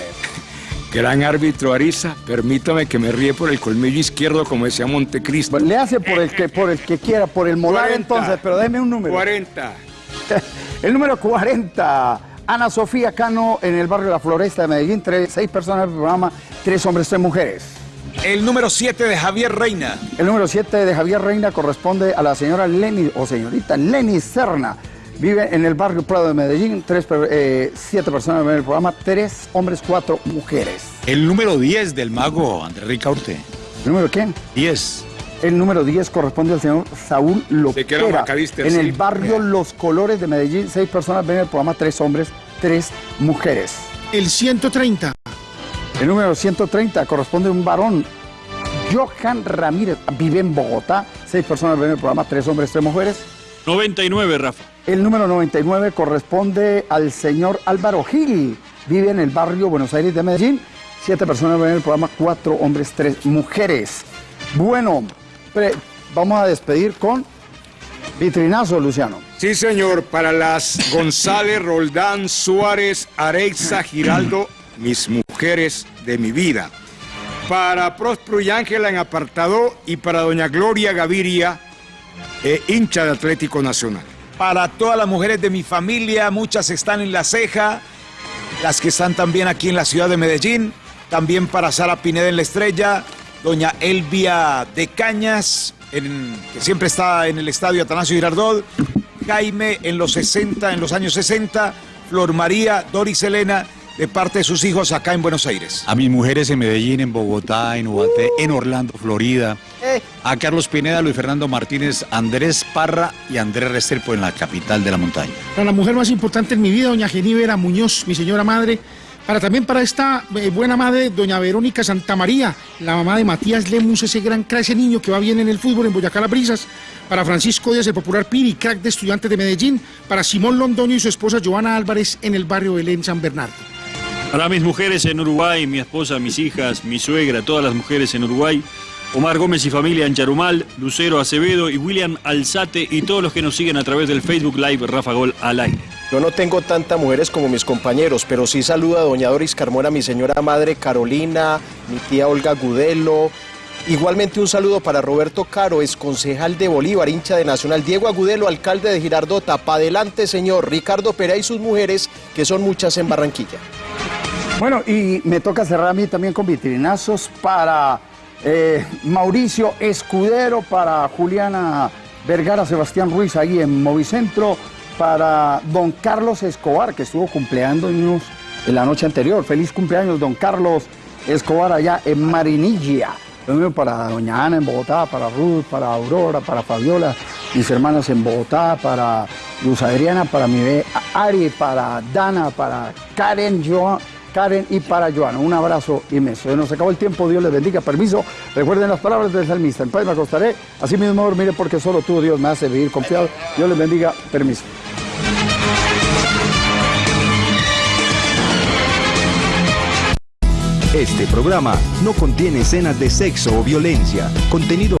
Gran árbitro Ariza, permítame que me ríe por el colmillo izquierdo, como decía Montecristo. Le hace por el que, por el que quiera, por el molar 40. entonces, pero déme un número. 40. El número 40, Ana Sofía Cano en el barrio La Floresta de Medellín, tres, seis personas del programa, tres hombres, tres mujeres. El número 7 de Javier Reina. El número 7 de Javier Reina corresponde a la señora Lenny, o señorita Lenny Serna. Vive en el barrio Prado de Medellín, tres, eh, siete personas en el programa, tres hombres, cuatro mujeres. El número 10 del mago Andrés Ricaurte. ¿El número quién? 10. El número 10 corresponde al señor Saúl Loquera. En sí. el barrio Los Colores de Medellín, seis personas ven el programa, tres hombres, tres mujeres. El 130. El número 130 corresponde a un varón, Johan Ramírez, vive en Bogotá, seis personas ven el programa, tres hombres, tres mujeres. 99, Rafa. El número 99 corresponde al señor Álvaro Gil, vive en el barrio Buenos Aires de Medellín, siete personas ven el programa, cuatro hombres, tres mujeres. Bueno, pre- vamos a despedir con vitrinazo, Luciano. Sí, señor, para las González, Roldán, Suárez, Areiza, Giraldo, mis mujeres de mi vida. Para Próspero y Ángela en apartado y para doña Gloria Gaviria, eh, hincha de Atlético Nacional. Para todas las mujeres de mi familia, muchas están en La Ceja, las que están también aquí en la ciudad de Medellín, también para Sara Pineda en La Estrella, doña Elvia de Cañas, en- que siempre está en el estadio Atanasio Girardot, Jaime en los 60, en los años 60, Flor María, Doris Elena, de parte de sus hijos acá en Buenos Aires. A mis mujeres en Medellín, en Bogotá, en Ubaté, en Orlando, Florida. Eh, A Carlos Pineda, Luis Fernando Martínez, Andrés Parra y Andrés Restrepo en la capital de la montaña. Para la mujer más importante en mi vida, doña Genívera Muñoz, mi señora madre. Para también para esta eh, buena madre, doña Verónica Santamaría, la mamá de Matías Lemus, ese gran crack, ese niño que va bien en el fútbol en Boyacá Las Brisas. Para Francisco Díaz, el popular Piri, crack de estudiantes de Medellín. Para Simón Londoño y su esposa Joana Álvarez en el barrio Belén San Bernardo. Para mis mujeres en Uruguay, mi esposa, mis hijas, mi suegra, todas las mujeres en Uruguay, Omar Gómez y familia en Lucero Acevedo y William Alzate y todos los que nos siguen a través del Facebook Live Rafa Gol al aire. Yo no tengo tantas mujeres como mis compañeros, pero sí saludo a doña Doris Carmona, mi señora madre Carolina, mi tía Olga Gudelo. Igualmente un saludo para Roberto Caro, ex concejal de Bolívar, hincha de Nacional. Diego Agudelo, alcalde de Girardota. Pa' adelante, señor. Ricardo Pera y sus mujeres, que son muchas en Barranquilla. Bueno, y me toca cerrar a mí también con vitrinazos para eh, Mauricio Escudero, para Juliana Vergara, Sebastián Ruiz ahí en Movicentro, para don Carlos Escobar, que estuvo cumpleaños en la noche anterior. Feliz cumpleaños, don Carlos Escobar, allá en Marinilla. Lo mismo para doña Ana en Bogotá, para Ruth, para Aurora, para Fabiola, mis hermanas en Bogotá, para Luz Adriana, para mi bebé Ari, para Dana, para Karen, Joan, Karen y para Joana. Un abrazo inmenso. Nos acabó el tiempo, Dios les bendiga. Permiso. Recuerden las palabras del salmista. En paz me acostaré, así mismo dormiré porque solo tú, Dios, me hace vivir confiado. Dios les bendiga. Permiso. Este programa no contiene escenas de sexo o violencia, contenido